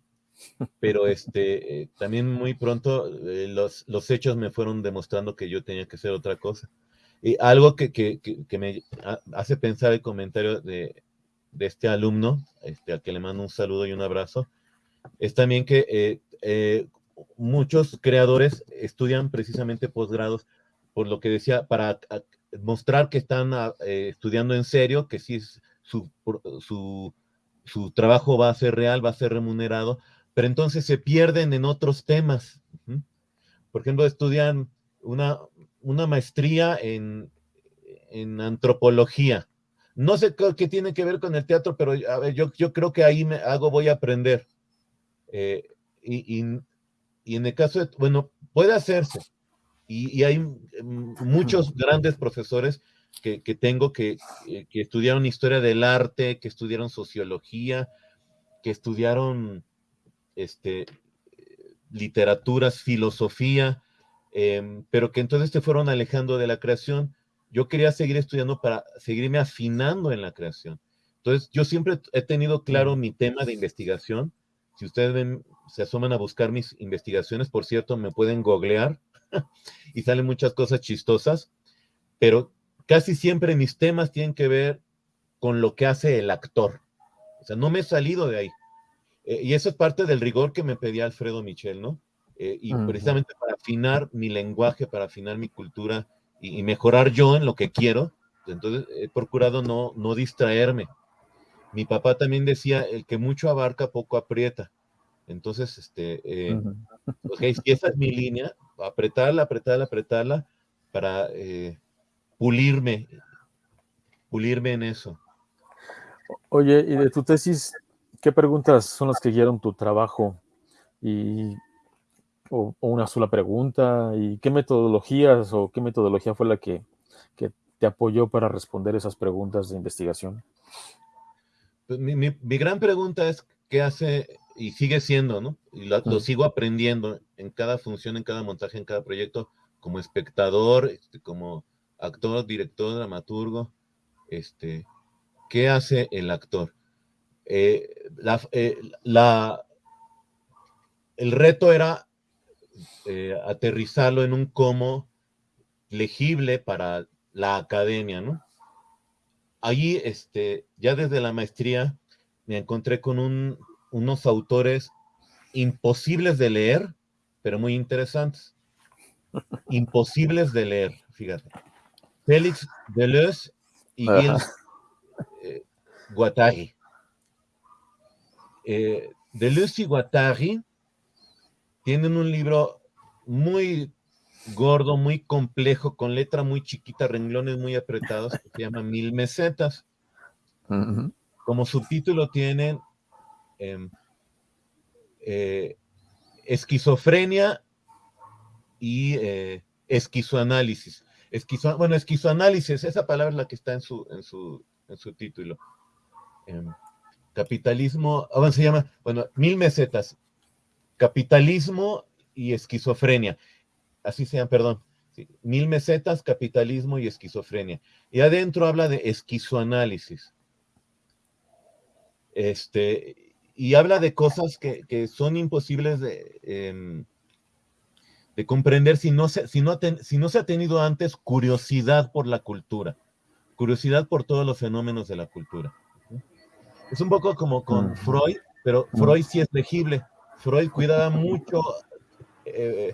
Pero este, eh, también muy pronto eh, los, los, hechos me fueron demostrando que yo tenía que ser otra cosa. Y algo que, que, que me hace pensar el comentario de, de este alumno, este, al que le mando un saludo y un abrazo, es también que eh, eh, muchos creadores estudian precisamente posgrados, por lo que decía, para mostrar que están ah, eh, estudiando en serio, que sí su, su, su, trabajo va a ser real, va a ser remunerado, pero entonces se pierden en otros temas. Por ejemplo, estudian una, una maestría en, en antropología, no sé qué, tiene que ver con el teatro, pero yo, yo creo que ahí me hago, voy a aprender. Eh, y, en el caso de, bueno, puede hacerse. Y, hay muchos grandes profesores que, tengo que, que, estudiaron historia del arte, que estudiaron sociología, que estudiaron este, literaturas, filosofía, em, pero que entonces se fueron alejando de la creación yo quería seguir estudiando para seguirme afinando en la creación. Entonces, yo siempre he tenido claro mi tema de investigación. Si ustedes ven, se asoman a buscar mis investigaciones, por cierto, me pueden googlear y salen muchas cosas chistosas, pero casi siempre mis temas tienen que ver con lo que hace el actor. O sea, no me he salido de ahí. Eh, y eso es parte del rigor que me pedía Alfredo Michel, ¿no? Eh, y precisamente para afinar mi lenguaje, para afinar mi cultura, y, mejorar yo en lo que quiero. Entonces he procurado no, no distraerme. Mi papá también decía, el que mucho abarca, poco aprieta. Entonces, este, eh, si esa es mi línea, apretarla, apretarla, apretarla para eh, pulirme, pulirme en eso. Oye, y de tu tesis, ¿qué preguntas son las que guiaron tu trabajo? Y o, una sola pregunta? ¿Y qué metodologías o qué metodología fue la que, te apoyó para responder esas preguntas de investigación? Pues mi, gran pregunta es qué hace y sigue siendo, ¿no? Y lo, sigo aprendiendo en cada función, en cada montaje, en cada proyecto, como espectador, este, como actor, director, dramaturgo, este, ¿qué hace el actor? Eh, eh, la, el reto era eh, aterrizarlo en un cómo legible para la academia, ¿no? Allí, este, ya desde la maestría, me encontré con unos autores imposibles de leer, pero muy interesantes. Imposibles de leer, fíjate. Félix Deleuze y Gilles eh, Guattari. Eh, Deleuze y Guattari tienen un libro muy gordo, muy complejo, con letra muy chiquita, renglones muy apretados, que se llama Mil Mesetas. Como subtítulo tienen em, eh, esquizofrenia y eh, esquizoanálisis. bueno, esquizoanálisis, esa palabra es la que está en su, en su, en su título. Em, capitalismo, ah, se llama, bueno, Mil Mesetas, capitalismo y esquizofrenia. Así se llama, perdón. Mil mesetas, capitalismo y esquizofrenia. Y adentro habla de esquizoanálisis. Este, y habla de cosas que, son imposibles de, em, de comprender si no, se, si, no si no se ha tenido antes curiosidad por la cultura, curiosidad por todos los fenómenos de la cultura. Es un poco como con Freud, pero Freud sí es legible. Freud cuidaba mucho, eh,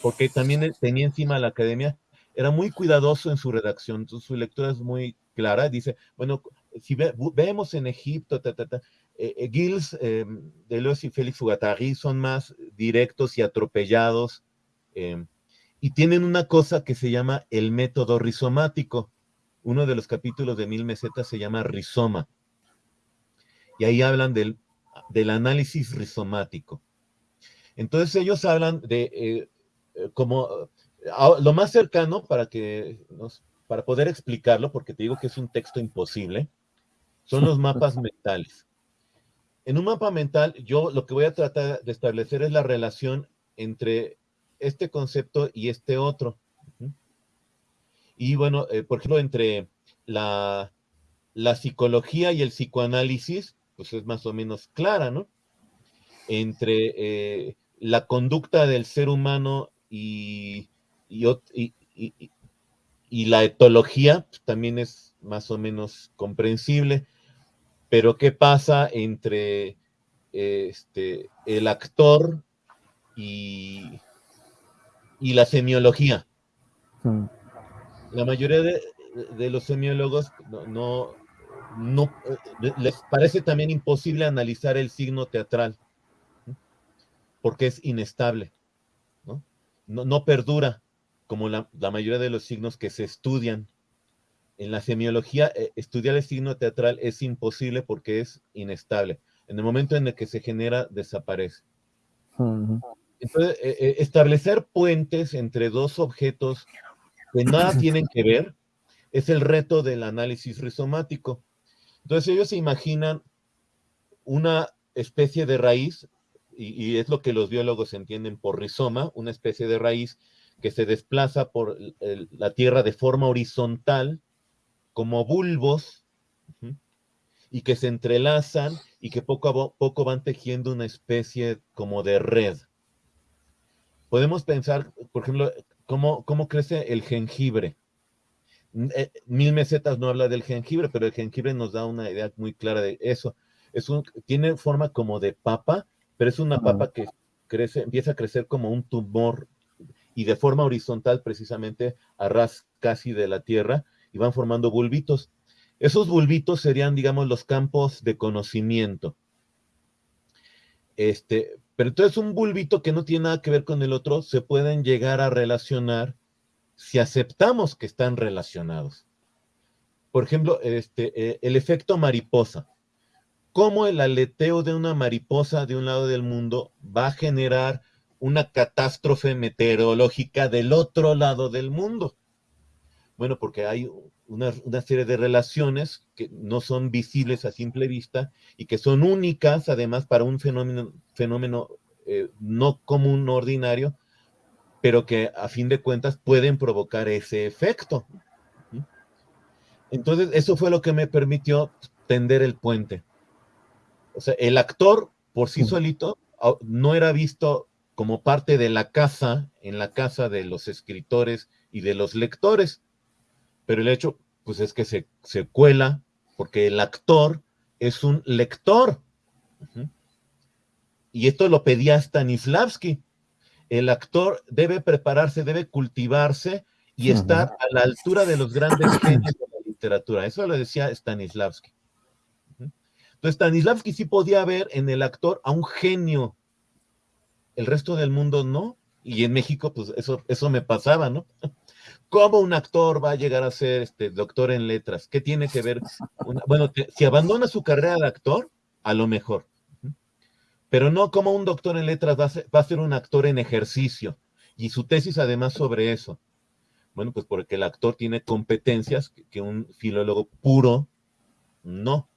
porque también tenía encima la academia, era muy cuidadoso en su redacción, su lectura es muy clara, dice, bueno, si vemos en Egipto, ta, ta, eh, eh, Gilles, Deleuze y Félix Guattari son más directos y atropellados y tienen una cosa que se llama el método rizomático. Uno de los capítulos de Mil Mesetas se llama rizoma. Y ahí hablan del, del análisis rizomático. Entonces ellos hablan de eh, como lo más cercano para que para poder explicarlo, porque te digo que es un texto imposible, son los mapas mentales. En un mapa mental, yo lo que voy a tratar de establecer es la relación entre este concepto y este otro. Y bueno, eh, por ejemplo, entre la psicología y el psicoanálisis, pues es más o menos clara, ¿no? Entre eh, la conducta del ser humano y, y, y la etología pues, también es más o menos comprensible. Pero ¿qué pasa entre este, el actor y, y la semiología? Hmm. La mayoría de, los semiólogos no, no, eh, les parece también imposible analizar el signo teatral, porque es inestable, no, no, perdura como la, la, mayoría de los signos que se estudian en la semiología, eh, estudiar el signo teatral es imposible porque es inestable. En el momento en el que se genera, desaparece. Entonces, eh, establecer puentes entre dos objetos que nada tienen que ver es el reto del análisis rizomático. Entonces, ellos se imaginan una especie de raíz, y, es lo que los biólogos entienden por rizoma, una especie de raíz que se desplaza por la tierra de forma horizontal, como bulbos y que se entrelazan y que poco a poco van tejiendo una especie como de red. Podemos pensar, por ejemplo, cómo, cómo crece el jengibre. Eh, mil mesetas no habla del jengibre, pero el jengibre nos da una idea muy clara de eso. Es un, tiene forma como de papa, pero es una papa que crece, empieza a crecer como un tumor y de forma horizontal precisamente a ras casi de la tierra y van formando bulbitos. Esos bulbitos serían, digamos, los campos de conocimiento. Este, pero entonces un bulbito que no tiene nada que ver con el otro se pueden llegar a relacionar si aceptamos que están relacionados. Por ejemplo, este, eh, el efecto mariposa. ¿Cómo el aleteo de una mariposa de un lado del mundo va a generar una catástrofe meteorológica del otro lado del mundo? Bueno, porque hay una, serie de relaciones que no son visibles a simple vista y que son únicas, además, para un fenómeno, fenómeno eh, no común, no ordinario, pero que a fin de cuentas pueden provocar ese efecto. Entonces, eso fue lo que me permitió tender el puente. O sea, el actor por sí solito no era visto como parte de la casa, en la casa de los escritores y de los lectores, pero el hecho, pues es que se, cuela porque el actor es un lector. Y esto lo pedía Stanislavski. El actor debe prepararse, debe cultivarse y estar a la altura de los grandes genios de la literatura. Eso lo decía Stanislavski. Entonces, Stanislavski sí podía ver en el actor a un genio. El resto del mundo no. Y en México, pues eso, eso me pasaba, ¿no? ¿Cómo un actor va a llegar a ser este, doctor en letras? ¿Qué tiene que ver? bueno, si abandona su carrera de actor, a lo mejor. Pero no como un doctor en letras va a, ser, un actor en ejercicio. Y su tesis además sobre eso. Bueno, pues porque el actor tiene competencias que, un filólogo puro no.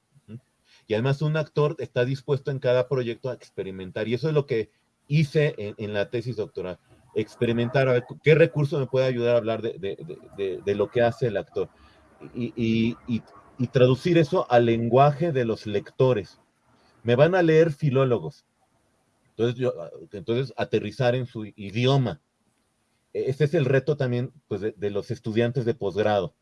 Y además un actor está dispuesto en cada proyecto a experimentar. Y eso es lo que hice en la tesis doctoral experimentar, a ver qué recurso me puede ayudar a hablar de, lo que hace el actor. Y, traducir eso al lenguaje de los lectores. Me van a leer filólogos. Entonces, yo, entonces aterrizar en su idioma. Ese es el reto también pues, de, los estudiantes de posgrado.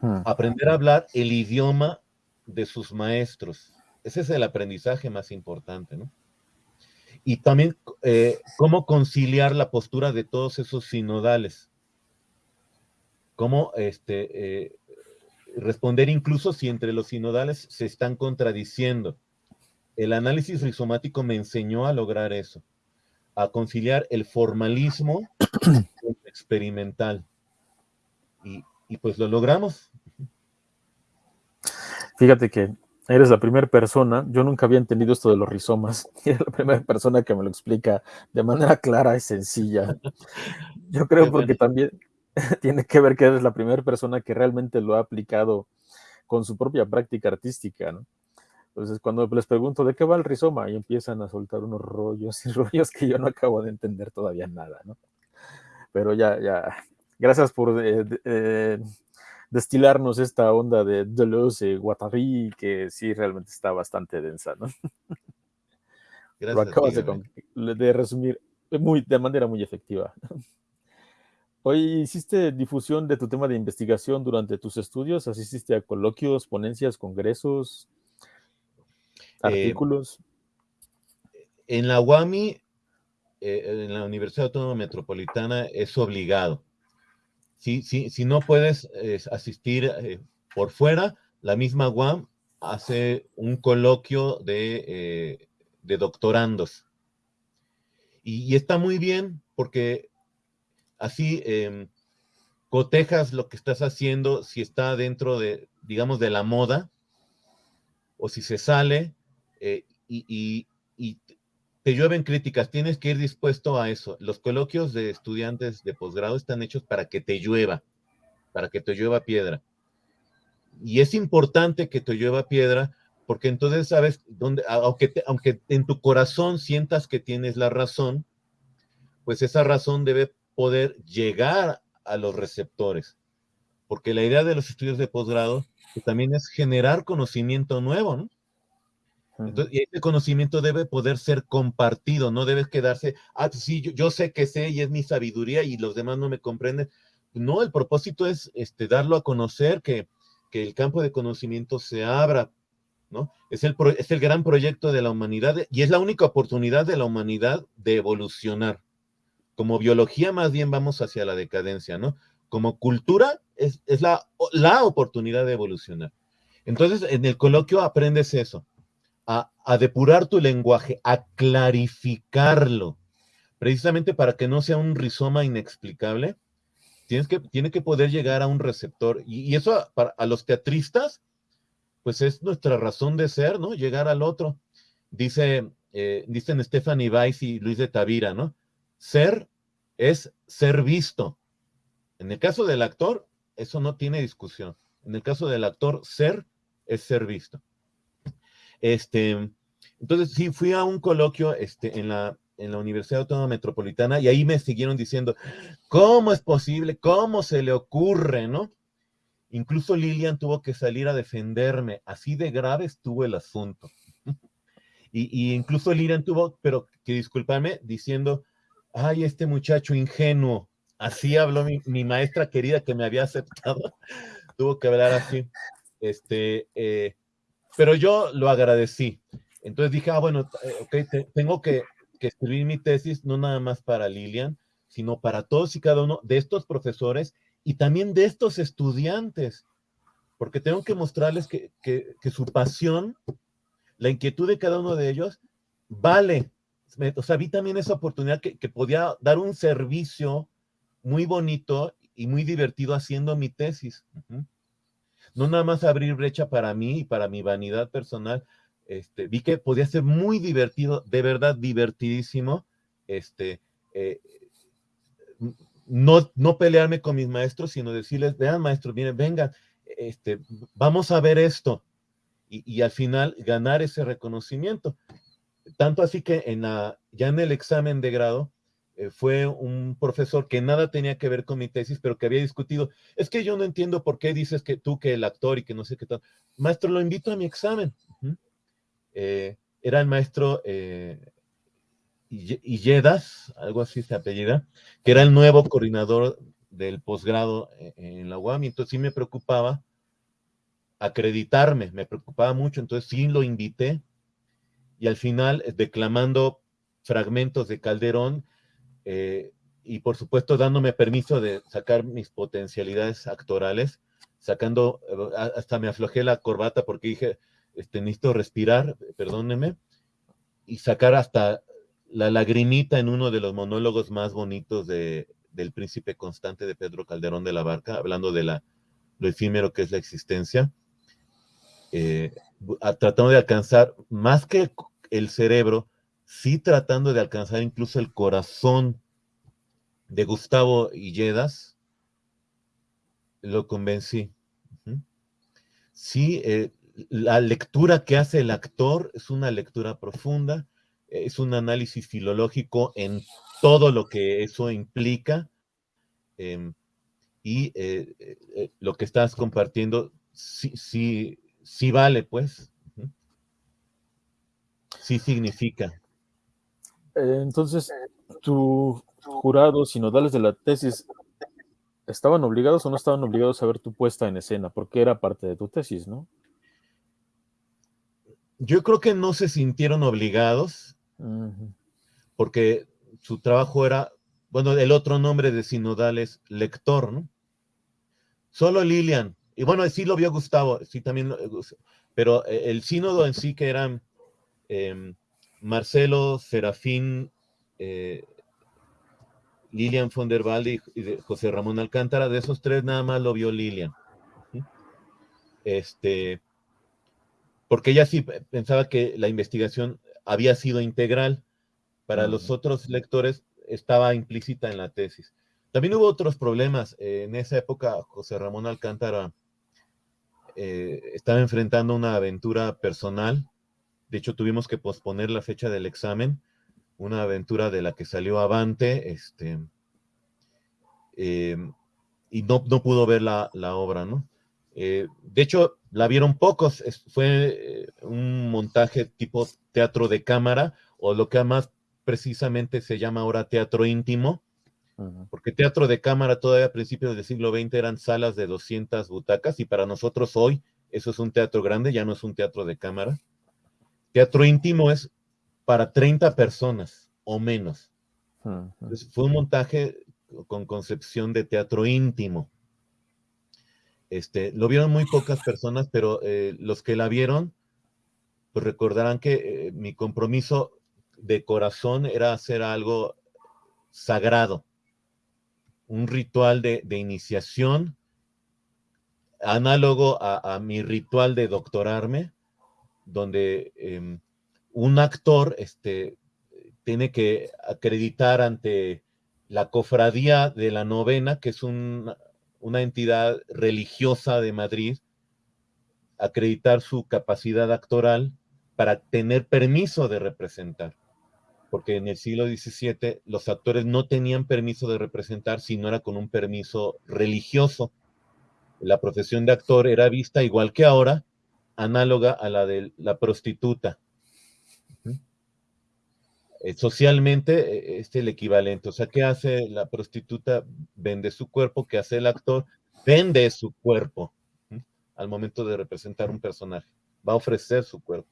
Hmm. Aprender a hablar el idioma de sus maestros. Ese es el aprendizaje más importante, ¿no? y también eh, cómo conciliar la postura de todos esos sinodales. Cómo este, eh, responder incluso si entre los sinodales se están contradiciendo. El análisis rizomático me enseñó a lograr eso, a conciliar el formalismo con el experimental. Y, y pues lo logramos. Fíjate que eres la primera persona, yo nunca había entendido esto de los rizomas, y eres la primera persona que me lo explica de manera clara y sencilla. Yo creo porque también tiene que ver que eres la primera persona que realmente lo ha aplicado con su propia práctica artística, ¿no? Entonces, cuando les pregunto de qué va el rizoma, y empiezan a soltar unos rollos y rollos que yo no acabo de entender todavía nada, ¿no? Pero ya, ya, gracias por eh, eh, destilarnos esta onda de Deleuze, Guattari, que sí realmente está bastante densa, ¿no? Gracias, Lo acabas de, de, resumir muy, de manera muy efectiva. Hoy hiciste difusión de tu tema de investigación durante tus estudios, asististe a coloquios, ponencias, congresos, eh, artículos. en la UAMI, eh, en la Universidad Autónoma Metropolitana, es obligado si, no puedes asistir eh, por fuera, la misma UAM hace un coloquio de, eh, doctorandos. Y, está muy bien porque así em, cotejas lo que estás haciendo, si está dentro de, digamos, de la moda, o si se sale, eh, y, te llueven críticas, tienes que ir dispuesto a eso. Los coloquios de estudiantes de posgrado están hechos para que te llueva, para que te llueva piedra. Y es importante que te llueva piedra porque entonces sabes dónde, aunque, aunque en tu corazón sientas que tienes la razón, pues esa razón debe poder llegar a los receptores. Porque la idea de los estudios de posgrado pues, también es generar conocimiento nuevo, ¿no? Entonces, y ese conocimiento debe poder ser compartido, no debe quedarse, ah, sí, yo, sé que sé y es mi sabiduría y los demás no me comprenden. No, el propósito es este, darlo a conocer, que, que el campo de conocimiento se abra, ¿no? Es el, es el gran proyecto de la humanidad y es la única oportunidad de la humanidad de evolucionar. Como biología más bien vamos hacia la decadencia, ¿no? Como cultura es, es la, la oportunidad de evolucionar. Entonces, en el coloquio aprendes eso a, depurar tu lenguaje, a clarificarlo, precisamente para que no sea un rizoma inexplicable, tienes que, tiene que poder llegar a un receptor. Y, eso para, a los teatristas, pues es nuestra razón de ser, ¿no? Llegar al otro. Dice, eh, dicen Stephanie Weiss y Luis de Tavira, ¿no? Ser es ser visto. En el caso del actor, eso no tiene discusión. En el caso del actor, ser es ser visto. Este, entonces, sí, fui a un coloquio este, en, la, en la Universidad Autónoma Metropolitana y ahí me siguieron diciendo, ¿cómo es posible? ¿Cómo se le ocurre? ¿No? Incluso Lilian tuvo que salir a defenderme, así de grave estuvo el asunto. Y, incluso Lilian tuvo, pero que disculparme, diciendo, ay, este muchacho ingenuo, así habló mi, mi, maestra querida que me había aceptado, tuvo que hablar así. Este, eh, pero yo lo agradecí. Entonces dije, ah, bueno, eh, ok, tengo que, escribir mi tesis no nada más para Lilian, sino para todos y cada uno de estos profesores y también de estos estudiantes, porque tengo que mostrarles que, su pasión, la inquietud de cada uno de ellos, vale. O sea, vi también esa oportunidad que, podía dar un servicio muy bonito y muy divertido haciendo mi tesis no nada más abrir brecha para mí y para mi vanidad personal, este, vi que podía ser muy divertido, de verdad divertidísimo, este, eh, no, no pelearme con mis maestros, sino decirles, vean maestros, miren, vengan, este, vamos a ver esto, y, y, al final ganar ese reconocimiento. Tanto así que en la, ya en el examen de grado, eh, fue un profesor que nada tenía que ver con mi tesis, pero que había discutido, es que yo no entiendo por qué dices que tú que el actor y que no sé qué tal. Maestro, lo invito a mi examen. Eh, era el maestro eh, Illedas, algo así se apellida, que era el nuevo coordinador del posgrado en la UAM, y entonces sí me preocupaba acreditarme, me preocupaba mucho, entonces sí lo invité, y al final, declamando fragmentos de Calderón, eh, y por supuesto dándome permiso de sacar mis potencialidades actorales, sacando, hasta me aflojé la corbata porque dije, este, necesito respirar, perdóneme, y sacar hasta la lagrimita en uno de los monólogos más bonitos de, del príncipe constante de Pedro Calderón de la Barca, hablando de la, lo efímero que es la existencia, eh, tratando de alcanzar más que el cerebro, sí tratando de alcanzar incluso el corazón de Gustavo Illedas, lo convencí. Sí, eh, la lectura que hace el actor es una lectura profunda, es un análisis filológico en todo lo que eso implica. Em, y eh, eh, lo que estás compartiendo sí, sí, sí vale, pues. Sí significa. Entonces, tu jurado sinodales de la tesis estaban obligados o no estaban obligados a ver tu puesta en escena, porque era parte de tu tesis, ¿no? Yo creo que no se sintieron obligados, porque su trabajo era, bueno, el otro nombre de sinodal es lector, ¿no? Solo Lilian, y bueno, sí lo vio Gustavo, sí también, pero eh, el sínodo en sí que eran em, Marcelo, Serafín, eh, Lilian von der Valde y José Ramón Alcántara, de esos tres nada más lo vio Lilian. Este, porque ella sí pensaba que la investigación había sido integral. Para los otros lectores estaba implícita en la tesis. También hubo otros problemas. en esa época, José Ramón Alcántara eh, estaba enfrentando una aventura personal. De hecho, tuvimos que posponer la fecha del examen. Una aventura de la que salió avante, este, eh, y no, no, pudo ver la, la obra, ¿no? Eh, de hecho, la vieron pocos, fue eh, un montaje tipo teatro de cámara, o lo que más precisamente se llama ahora teatro íntimo, porque teatro de cámara todavía a principios del siglo XX eran salas de 200 butacas, y para nosotros hoy eso es un teatro grande, ya no es un teatro de cámara. Teatro íntimo es para 30 personas o menos. fue un montaje con concepción de teatro íntimo. Este, lo vieron muy pocas personas, pero eh, los que la vieron, pues recordarán que eh, mi compromiso de corazón era hacer algo sagrado, un ritual de, iniciación, análogo a, mi ritual de doctorarme, donde em, un actor este, tiene que acreditar ante la cofradía de la novena, que es un una entidad religiosa de Madrid acreditar su capacidad actoral para tener permiso de representar. Porque en el siglo XVII los actores no tenían permiso de representar si no era con un permiso religioso. La profesión de actor era vista igual que ahora, análoga a la de la prostituta. Eh, socialmente eh, es el equivalente. O sea, ¿qué hace la prostituta? Vende su cuerpo, ¿qué hace el actor? Vende su cuerpo al momento de representar un personaje. Va a ofrecer su cuerpo.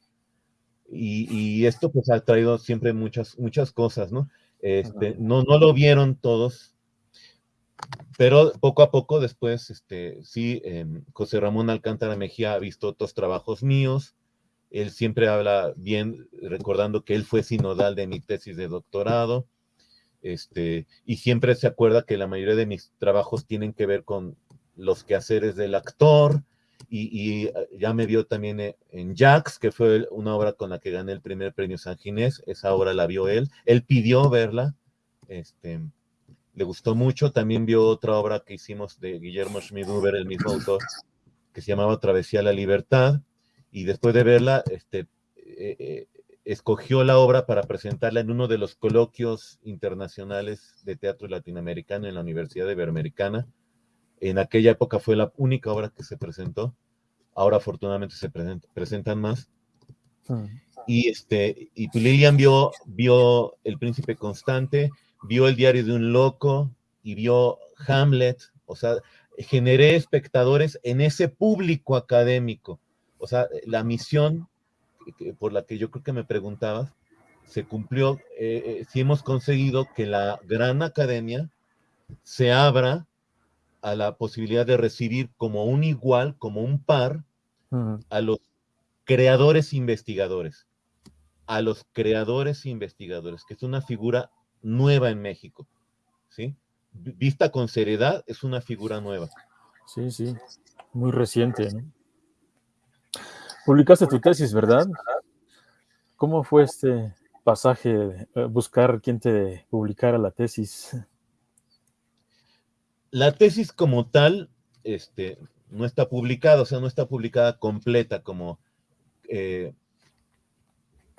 Y, esto pues ha traído siempre muchas, muchas cosas, ¿no? Este, no, no lo vieron todos, pero poco a poco después, este, sí, em, José Ramón Alcántara Mejía ha visto otros trabajos míos, él siempre habla bien, recordando que él fue sinodal de mi tesis de doctorado, este, y siempre se acuerda que la mayoría de mis trabajos tienen que ver con los quehaceres del actor, y, eh, ya me vio también e, en Jax, que fue una obra con la que gané el primer premio San Ginés, esa obra la vio él, él pidió verla, este, le gustó mucho, también vio otra obra que hicimos de Guillermo Schmiduber, el mismo autor, que se llamaba Travesía a la Libertad, y después de verla, este, eh, eh, escogió la obra para presentarla en uno de los coloquios internacionales de teatro latinoamericano en la Universidad Iberoamericana. En aquella época fue la única obra que se presentó. Ahora afortunadamente se presentan más. Hmm. Y, este, y Lilian vio, vio El Príncipe Constante, vio El Diario de un Loco y vio Hamlet. O sea, generé espectadores en ese público académico o sea, la misión por la que yo creo que me preguntabas, se cumplió. Eh, eh, si hemos conseguido que la gran academia se abra a la posibilidad de recibir como un igual, como un par, a los creadores investigadores, a los creadores investigadores, que es una figura nueva en México, ¿sí? Vista con seriedad, es una figura nueva. Sí, sí, muy reciente, ¿no? Publicaste tu tesis, ¿verdad? ¿Cómo fue este pasaje, eh, buscar quién te publicara la tesis? La tesis como tal, este, no está publicada, o sea, no está publicada completa como eh,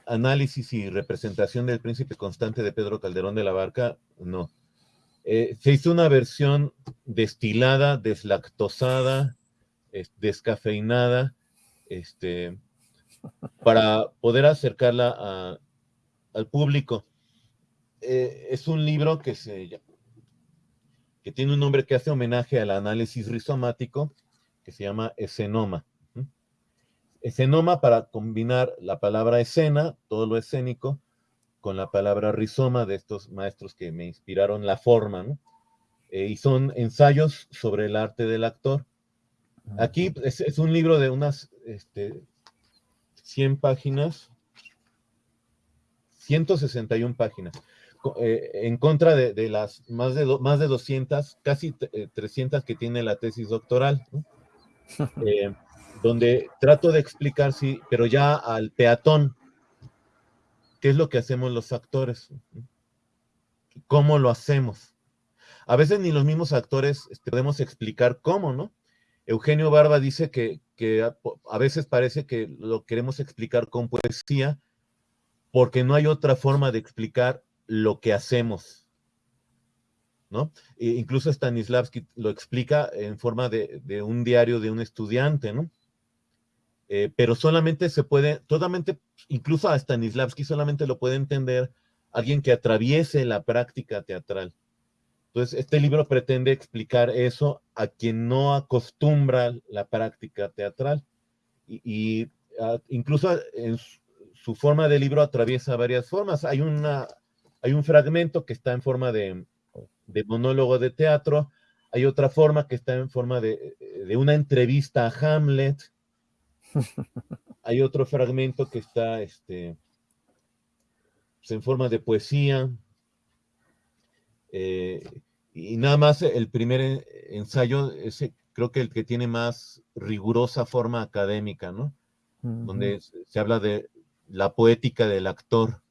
análisis y representación del príncipe constante de Pedro Calderón de la Barca, no. Eh, se hizo una versión destilada, deslactosada, descafeinada, este, para poder acercarla al público. Eh, es un libro que, se, que tiene un nombre que hace homenaje al análisis rizomático, que se llama escenoma. Escenoma para combinar la palabra escena, todo lo escénico, con la palabra rizoma de estos maestros que me inspiraron la forma, eh, y son ensayos sobre el arte del actor. Aquí es, un libro de unas este, 100 páginas, 161 páginas, eh, en contra de, las más de, más de 200, casi 300 que tiene la tesis doctoral. Eh, donde trato de explicar, sí, pero ya al peatón, qué es lo que hacemos los actores, cómo lo hacemos. A veces ni los mismos actores este, podemos explicar cómo, ¿no? Eugenio Barba dice que, a, veces parece que lo queremos explicar con poesía porque no hay otra forma de explicar lo que hacemos. ¿no? E incluso Stanislavski lo explica en forma de, de, un diario de un estudiante, ¿no? Eh, pero solamente se puede, totalmente, incluso a Stanislavski solamente lo puede entender alguien que atraviese la práctica teatral. Entonces, este libro pretende explicar eso a quien no acostumbra la práctica teatral. Y, incluso en su, forma de libro atraviesa varias formas. Hay, una, hay un fragmento que está en forma de, monólogo de teatro, hay otra forma que está en forma de una entrevista a Hamlet, hay otro fragmento que está este, pues, en forma de poesía. Eh, y nada más el primer ensayo, ese creo que el que tiene más rigurosa forma académica, ¿no? Donde se habla de la poética del actor.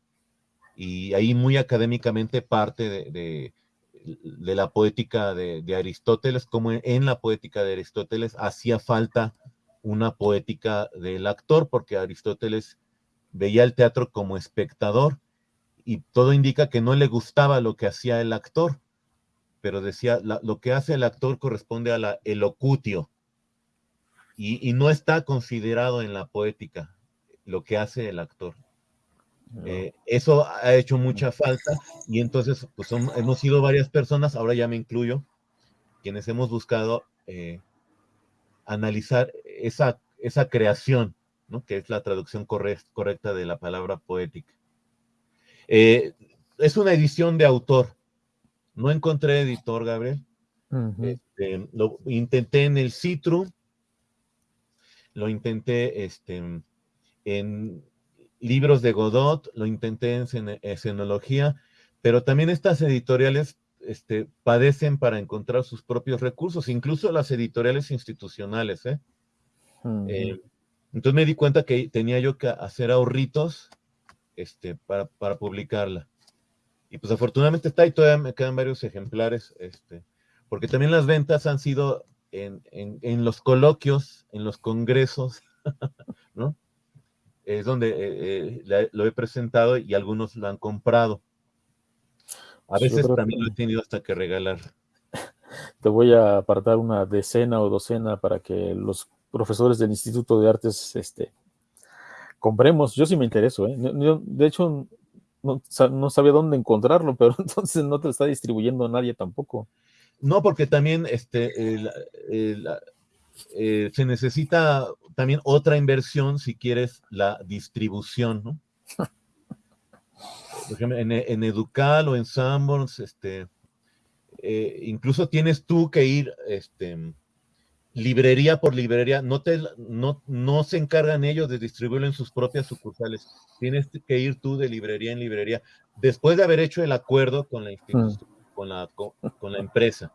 Y ahí muy académicamente parte de, de, la poética de, de, Aristóteles, como en la poética de Aristóteles hacía falta una poética del actor, porque Aristóteles veía el teatro como espectador y todo indica que no le gustaba lo que hacía el actor, pero decía, lo que hace el actor corresponde a la elocutio y, no está considerado en la poética lo que hace el actor. Eh, eso ha hecho mucha falta y entonces pues hemos sido varias personas, ahora ya me incluyo, quienes hemos buscado eh, analizar esa, esa creación, ¿no? que es la traducción correcta de la palabra poética. Eh, es una edición de autor. No encontré editor, Gabriel. Este, lo intenté en el Citru, lo intenté este, en libros de Godot, lo intenté en escenología, pero también estas editoriales este, padecen para encontrar sus propios recursos, incluso las editoriales institucionales. ¿eh? Eh, entonces me di cuenta que tenía yo que hacer ahorritos este, para, para, publicarla. Y pues afortunadamente está y todavía me quedan varios ejemplares, este, porque también las ventas han sido en, en, en los coloquios, en los congresos, ¿no? Es donde eh, lo he presentado y algunos lo han comprado. A veces también lo he tenido hasta que regalar. Te voy a apartar una decena o docena para que los profesores del Instituto de Artes este, compremos. Yo sí me intereso. ¿eh? de hecho, no, sabía dónde encontrarlo, pero entonces no te lo está distribuyendo nadie tampoco. No, porque también este, eh, se necesita también otra inversión si quieres la distribución, ¿no? Por ejemplo, en, Educal o en Sanborns, este, eh, incluso tienes tú que ir, este, librería por librería, no, te, no, no se encargan ellos de distribuirlo en sus propias sucursales, tienes que ir tú de librería en librería, después de haber hecho el acuerdo con la mm. con, la, con, la empresa.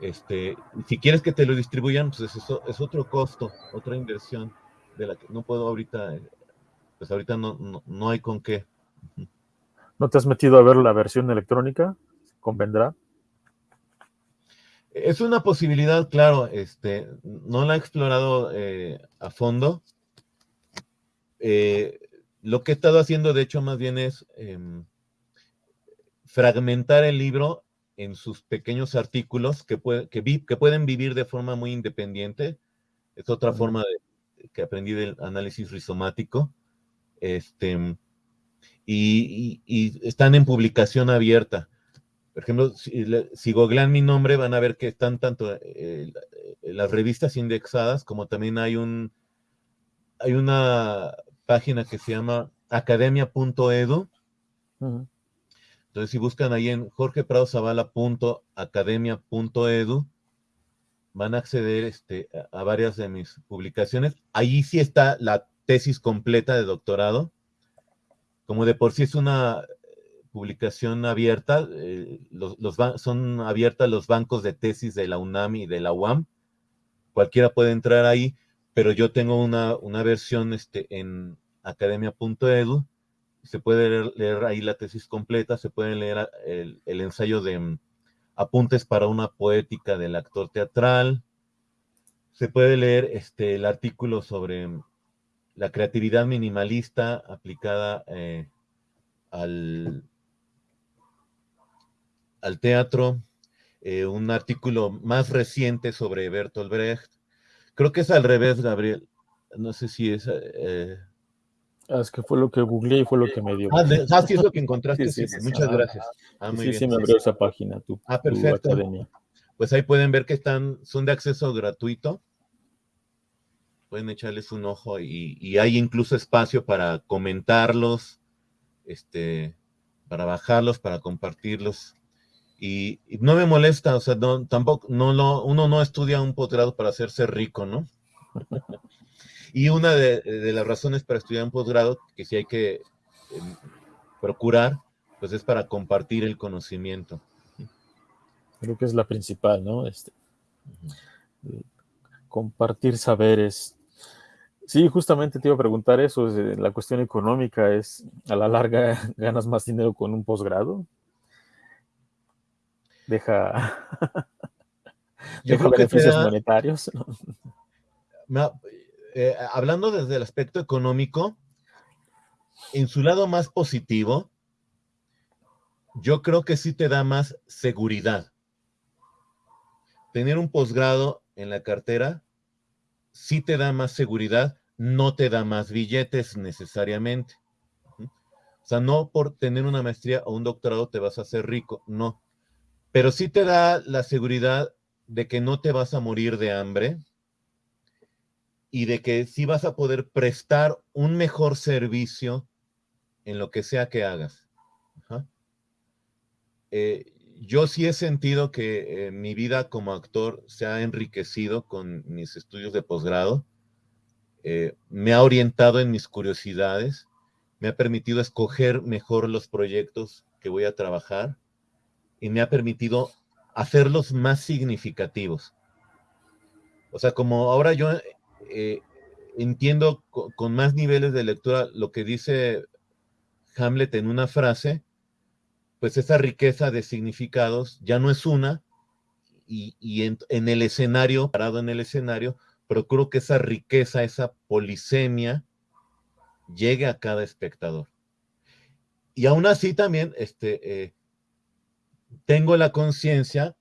Este, si quieres que te lo distribuyan, pues eso es otro costo, otra inversión de la que no puedo ahorita, pues ahorita no, no, hay con qué. ¿No te has metido a ver la versión electrónica? ¿Convendrá? Es una posibilidad, claro, este, no la he explorado eh, a fondo. Eh, lo que he estado haciendo, de hecho, más bien es em, fragmentar el libro en sus pequeños artículos que, que, pueden vivir de forma muy independiente. Es otra forma que aprendí del análisis rizomático. Este, y están en publicación abierta. Por ejemplo, si, googlean mi nombre, van a ver que están tanto eh, las revistas indexadas como también hay un hay una página que se llama academia.edu. Entonces, si buscan ahí en jorgepradozavala.academia.edu, van a acceder este, a, a varias de mis publicaciones. Ahí sí está la tesis completa de doctorado. Como de por sí es una publicación abierta, eh, los, son abiertas los bancos de tesis de la UNAM y de la UAM. Cualquiera puede entrar ahí, pero yo tengo una, una versión este, en academia.edu. Se puede leer, ahí la tesis completa, se puede leer el, el ensayo de mm, apuntes para una poética del actor teatral. Se puede leer este, el artículo sobre mm, la creatividad minimalista aplicada eh, al, al teatro, eh, un artículo más reciente sobre Bertolt Brecht. Creo que es al revés, Gabriel. No sé si es... Eh, ah, es que fue lo que googleé y fue lo que me dio. Ah, ah sí, es lo que encontraste. Sí, Muchas gracias. Ah, sí, sí, me abrió esa página, tu, ah, perfecto. academia. Pues ahí pueden ver que están, son de acceso gratuito. Pueden echarles un ojo y, y hay incluso espacio para comentarlos, este, para bajarlos, para compartirlos. Y, no me molesta, o sea, tampoco, no lo, uno no estudia un posgrado para hacerse rico, ¿no? y una de, las razones para estudiar un posgrado, que sí hay que em, procurar, pues es para compartir el conocimiento. Creo que es la principal, ¿no? Este, compartir saberes. Sí, justamente te iba a preguntar eso, la cuestión económica es, a la larga, ¿ganas más dinero con un posgrado? Deja, deja beneficios monetarios. Eh, hablando desde el aspecto económico, en su lado más positivo, yo creo que sí te da más seguridad. Tener un posgrado en la cartera sí te da más seguridad, no te da más billetes necesariamente. O sea, no por tener una maestría o un doctorado te vas a hacer rico, no pero sí te da la seguridad de que no te vas a morir de hambre y de que sí vas a poder prestar un mejor servicio en lo que sea que hagas. Eh, yo sí he sentido que eh, mi vida como actor se ha enriquecido con mis estudios de posgrado, eh, me ha orientado en mis curiosidades, me ha permitido escoger mejor los proyectos que voy a trabajar y me ha permitido hacerlos más significativos. O sea, como ahora yo eh, entiendo con, más niveles de lectura lo que dice Hamlet en una frase, pues esa riqueza de significados ya no es una, y, en, el escenario, parado en el escenario, procuro que esa riqueza, esa polisemia, llegue a cada espectador. Y aún así también, este, eh, tengo la conciencia,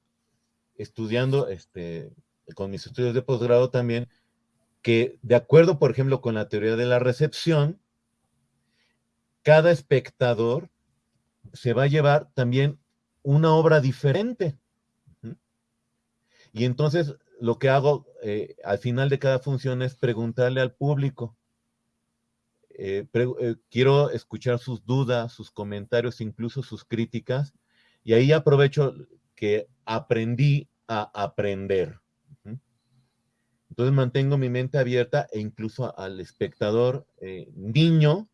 estudiando este, con mis estudios de posgrado también, que de acuerdo, por ejemplo, con la teoría de la recepción, cada espectador se va a llevar también una obra diferente. Y entonces lo que hago eh, al final de cada función es preguntarle al público. Eh, eh, quiero escuchar sus dudas, sus comentarios, incluso sus críticas, y ahí aprovecho que aprendí a aprender. Entonces mantengo mi mente abierta e incluso al espectador eh, niño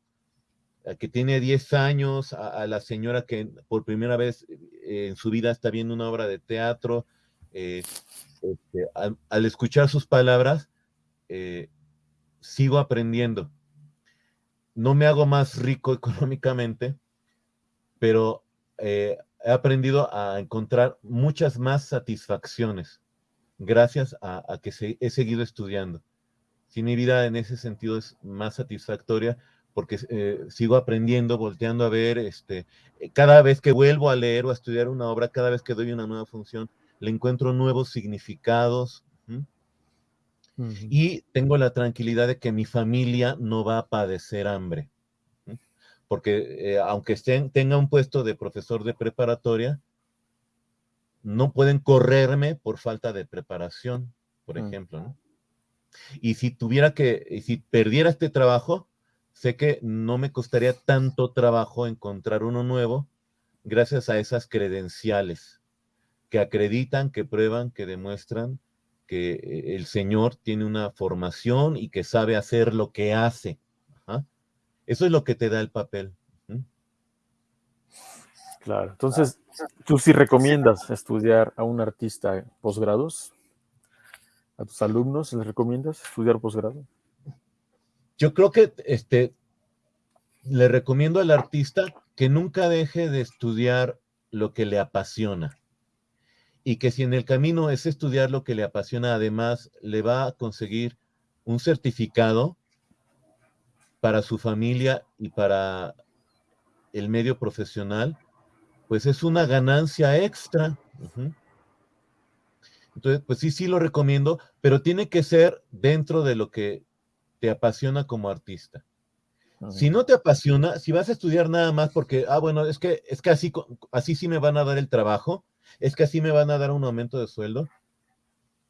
que tiene 10 años, a, la señora que por primera vez eh, en su vida está viendo una obra de teatro, eh, este, al, escuchar sus palabras, sigo aprendiendo. No me hago más rico económicamente, pero he aprendido a encontrar muchas más satisfacciones gracias a, que he seguido estudiando. Si mi vida en ese sentido es más satisfactoria porque eh, sigo aprendiendo, volteando a ver, este, eh, cada vez que vuelvo a leer o a estudiar una obra, cada vez que doy una nueva función, le encuentro nuevos significados. Y tengo la tranquilidad de que mi familia no va a padecer hambre. Porque eh, aunque estén, tenga un puesto de profesor de preparatoria, no pueden correrme por falta de preparación, por mm. ejemplo, ¿no? Y si tuviera que, y si perdiera este trabajo, sé que no me costaría tanto trabajo encontrar uno nuevo gracias a esas credenciales que acreditan, que prueban, que demuestran que eh, el Señor tiene una formación y que sabe hacer lo que hace. Eso es lo que te da el papel. Claro, entonces, ¿tú sí recomiendas estudiar a un artista posgrados? ¿A tus alumnos les recomiendas estudiar posgrado? Yo creo que este, le recomiendo al artista que nunca deje de estudiar lo que le apasiona y que si en el camino es estudiar lo que le apasiona, además le va a conseguir un certificado para su familia y para el medio profesional, pues es una ganancia extra. Entonces, pues sí, sí lo recomiendo, pero tiene que ser dentro de lo que te apasiona como artista. Si no te apasiona, si vas a estudiar nada más porque, ah, bueno, es que, es que así, así sí me van a dar el trabajo, es que así me van a dar un aumento de sueldo,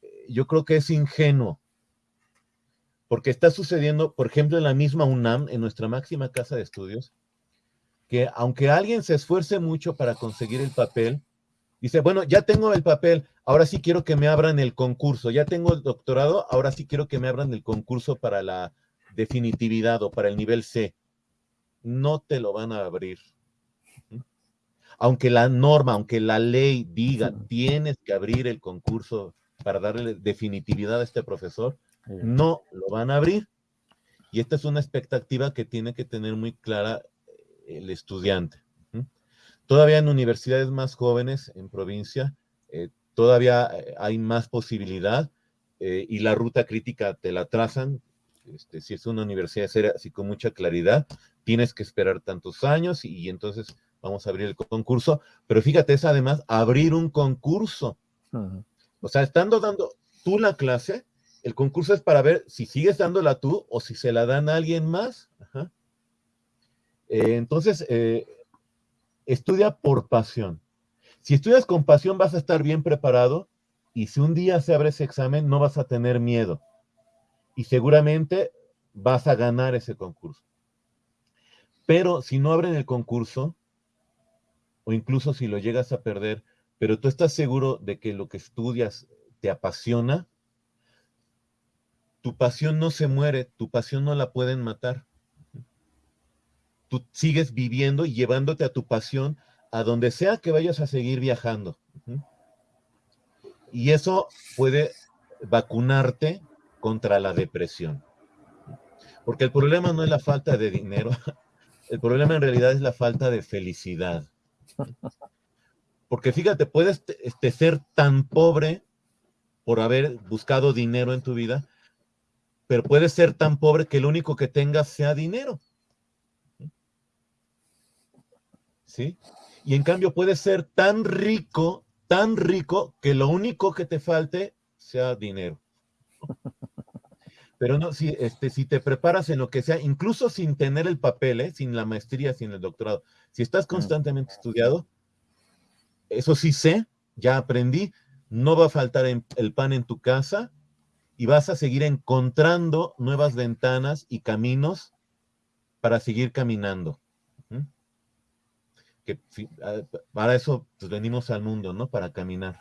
eh, yo creo que es ingenuo. Porque está sucediendo, por ejemplo, en la misma UNAM, en nuestra máxima casa de estudios, que aunque alguien se esfuerce mucho para conseguir el papel, dice, bueno, ya tengo el papel, ahora sí quiero que me abran el concurso, ya tengo el doctorado, ahora sí quiero que me abran el concurso para la definitividad o para el nivel C. No te lo van a abrir. Aunque la norma, aunque la ley diga, tienes que abrir el concurso para darle definitividad a este profesor, no lo van a abrir. Y esta es una expectativa que tiene que tener muy clara el estudiante. Todavía en universidades más jóvenes, en provincia, eh, todavía eh, hay más posibilidad eh, y la ruta crítica te la trazan. Este, si es una universidad seria, así con mucha claridad, tienes que esperar tantos años y, entonces vamos a abrir el concurso. Pero fíjate, es además abrir un concurso. O sea, estando dando tú la clase, el concurso es para ver si sigues dándola tú o si se la dan a alguien más. Eh, entonces, eh, estudia por pasión. Si estudias con pasión vas a estar bien preparado y si un día se abre ese examen no vas a tener miedo y seguramente vas a ganar ese concurso. Pero si no abren el concurso, o incluso si lo llegas a perder, pero tú estás seguro de que lo que estudias te apasiona, tu pasión no se muere, tu pasión no la pueden matar tú sigues viviendo y llevándote a tu pasión a donde sea que vayas a seguir viajando. Y eso puede vacunarte contra la depresión. Porque el problema no es la falta de dinero, el problema en realidad es la falta de felicidad. Porque fíjate, puedes este, ser tan pobre por haber buscado dinero en tu vida, pero puedes ser tan pobre que lo único que tengas sea dinero. ¿sí? Y en cambio puede ser tan rico, tan rico, que lo único que te falte sea dinero. Pero no, si, este, si te preparas en lo que sea, incluso sin tener el papel, ¿eh? sin la maestría, sin el doctorado, si estás mm. constantemente estudiado, eso sí sé, ya aprendí, no va a faltar el pan en tu casa y vas a seguir encontrando nuevas ventanas y caminos para seguir caminando. que para eso pues, venimos al mundo, ¿no? Para caminar.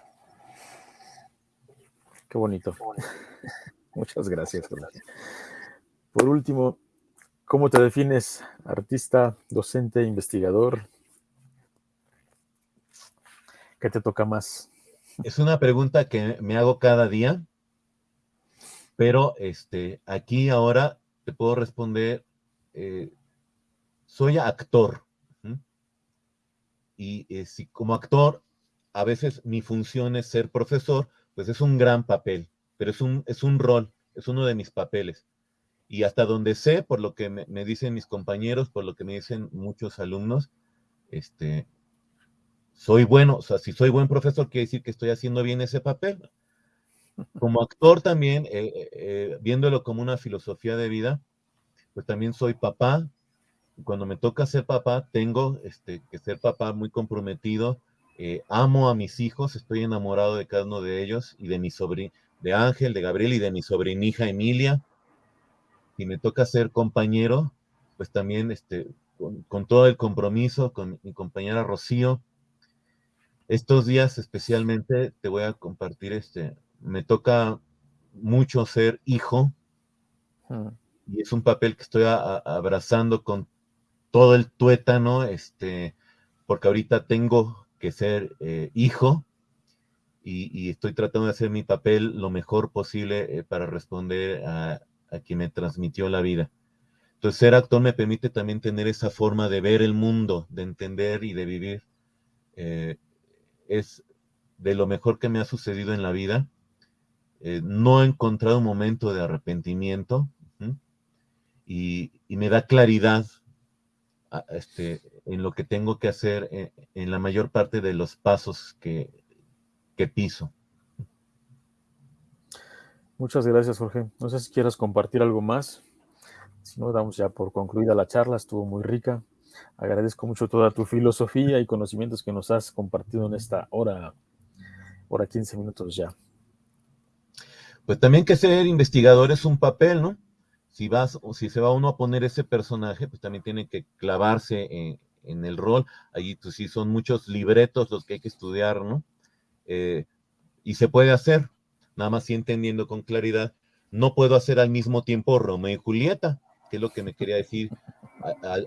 Qué bonito. Muchas gracias. Por último, ¿cómo te defines artista, docente, investigador? ¿Qué te toca más? Es una pregunta que me hago cada día, pero este, aquí ahora te puedo responder, eh, soy actor. Y eh, si como actor, a veces mi función es ser profesor, pues es un gran papel, pero es un, es un rol, es uno de mis papeles. Y hasta donde sé, por lo que me, me dicen mis compañeros, por lo que me dicen muchos alumnos, este, soy bueno, o sea, si soy buen profesor, quiere decir que estoy haciendo bien ese papel. Como actor también, eh, eh, eh, viéndolo como una filosofía de vida, pues también soy papá. Cuando me toca ser papá, tengo este, que ser papá muy comprometido. amo a mis hijos, estoy enamorado de cada uno de ellos y de mi sobrino, de Ángel, de Gabriel y de mi sobrinija Emilia. Y me toca ser compañero, pues también este, con, con todo el compromiso con mi compañera Rocío, estos días especialmente te voy a compartir este, me toca mucho ser hijo hmm. y es un papel que estoy abrazando con todo el tuétano, este, porque ahorita tengo que ser eh, hijo y, estoy tratando de hacer mi papel lo mejor posible eh, para responder a, quien me transmitió la vida. Entonces, ser actor me permite también tener esa forma de ver el mundo, de entender y de vivir. Eh, es de lo mejor que me ha sucedido en la vida. Eh, no he encontrado un momento de arrepentimiento y, me da claridad este, en lo que tengo que hacer en, en, la mayor parte de los pasos que, que piso. Muchas gracias, Jorge. No sé si quieras compartir algo más. Si no, damos ya por concluida la charla, estuvo muy rica. Agradezco mucho toda tu filosofía y conocimientos que nos has compartido en esta hora, hora 15 minutos ya. Pues también que ser investigador es un papel, ¿no? Si vas o si se va uno a poner ese personaje, pues también tiene que clavarse en, el rol. Allí pues sí son muchos libretos los que hay que estudiar, ¿no? Eh, y se puede hacer, nada más si entendiendo con claridad. No puedo hacer al mismo tiempo Romeo y Julieta, que es lo que me quería decir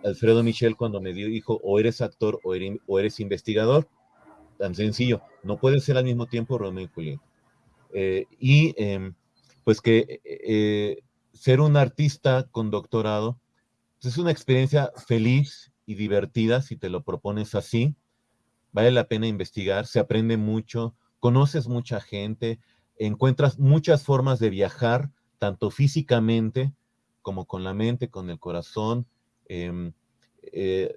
Alfredo Michel cuando me dijo, o eres actor o eres, investigador. Tan sencillo, no puede ser al mismo tiempo Romeo y Julieta. Eh, y em, pues que eh, ser un artista con doctorado pues, es una experiencia feliz y divertida si te lo propones así. Vale la pena investigar, se aprende mucho, conoces mucha gente, encuentras muchas formas de viajar, tanto físicamente como con la mente, con el corazón. Em, eh,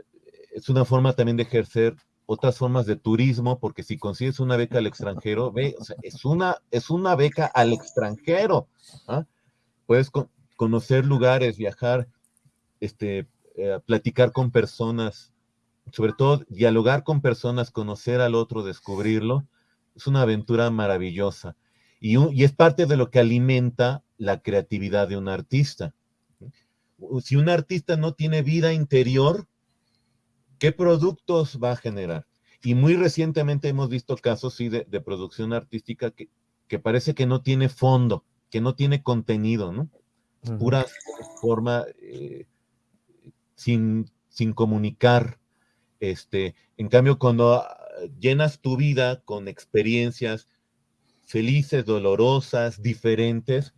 es una forma también de ejercer otras formas de turismo, porque si consigues una beca al extranjero, ve, es, una, es una beca al extranjero. ¿ah? Puedes conocer lugares, viajar, este, eh, platicar con personas, sobre todo dialogar con personas, conocer al otro, descubrirlo. Es una aventura maravillosa. Y, y es parte de lo que alimenta la creatividad de un artista si un artista no tiene vida interior, ¿qué productos va a generar? Y muy recientemente hemos visto casos, sí, de, producción artística que, parece que no tiene fondo, que no tiene contenido, ¿no? Pura forma eh, sin, sin comunicar. Este, en cambio, cuando ah, llenas tu vida con experiencias felices, dolorosas, diferentes,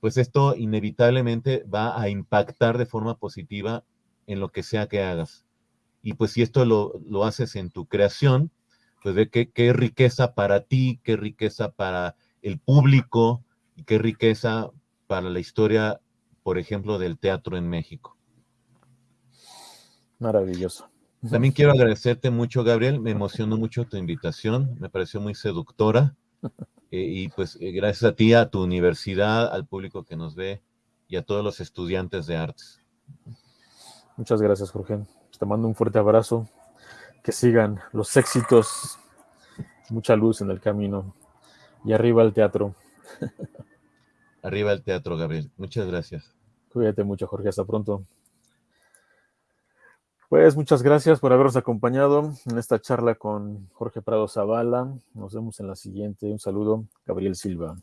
pues esto inevitablemente va a impactar de forma positiva en lo que sea que hagas. Y pues si esto lo, haces en tu creación, pues ve qué, qué riqueza para ti, qué riqueza para el público y qué riqueza para la historia, por ejemplo, del teatro en México. Maravilloso. También quiero agradecerte mucho, Gabriel. Me emocionó mucho tu invitación. Me pareció muy seductora. Eh, y pues eh, gracias a ti, a tu universidad, al público que nos ve y a todos los estudiantes de artes. Muchas gracias, Jorge. Te mando un fuerte abrazo. Que sigan los éxitos, mucha luz en el camino. Y arriba el teatro. Arriba el teatro, Gabriel. Muchas gracias. Cuídate mucho, Jorge. Hasta pronto. Pues muchas gracias por habernos acompañado en esta charla con Jorge Prado Zavala. Nos vemos en la siguiente. Un saludo, Gabriel Silva.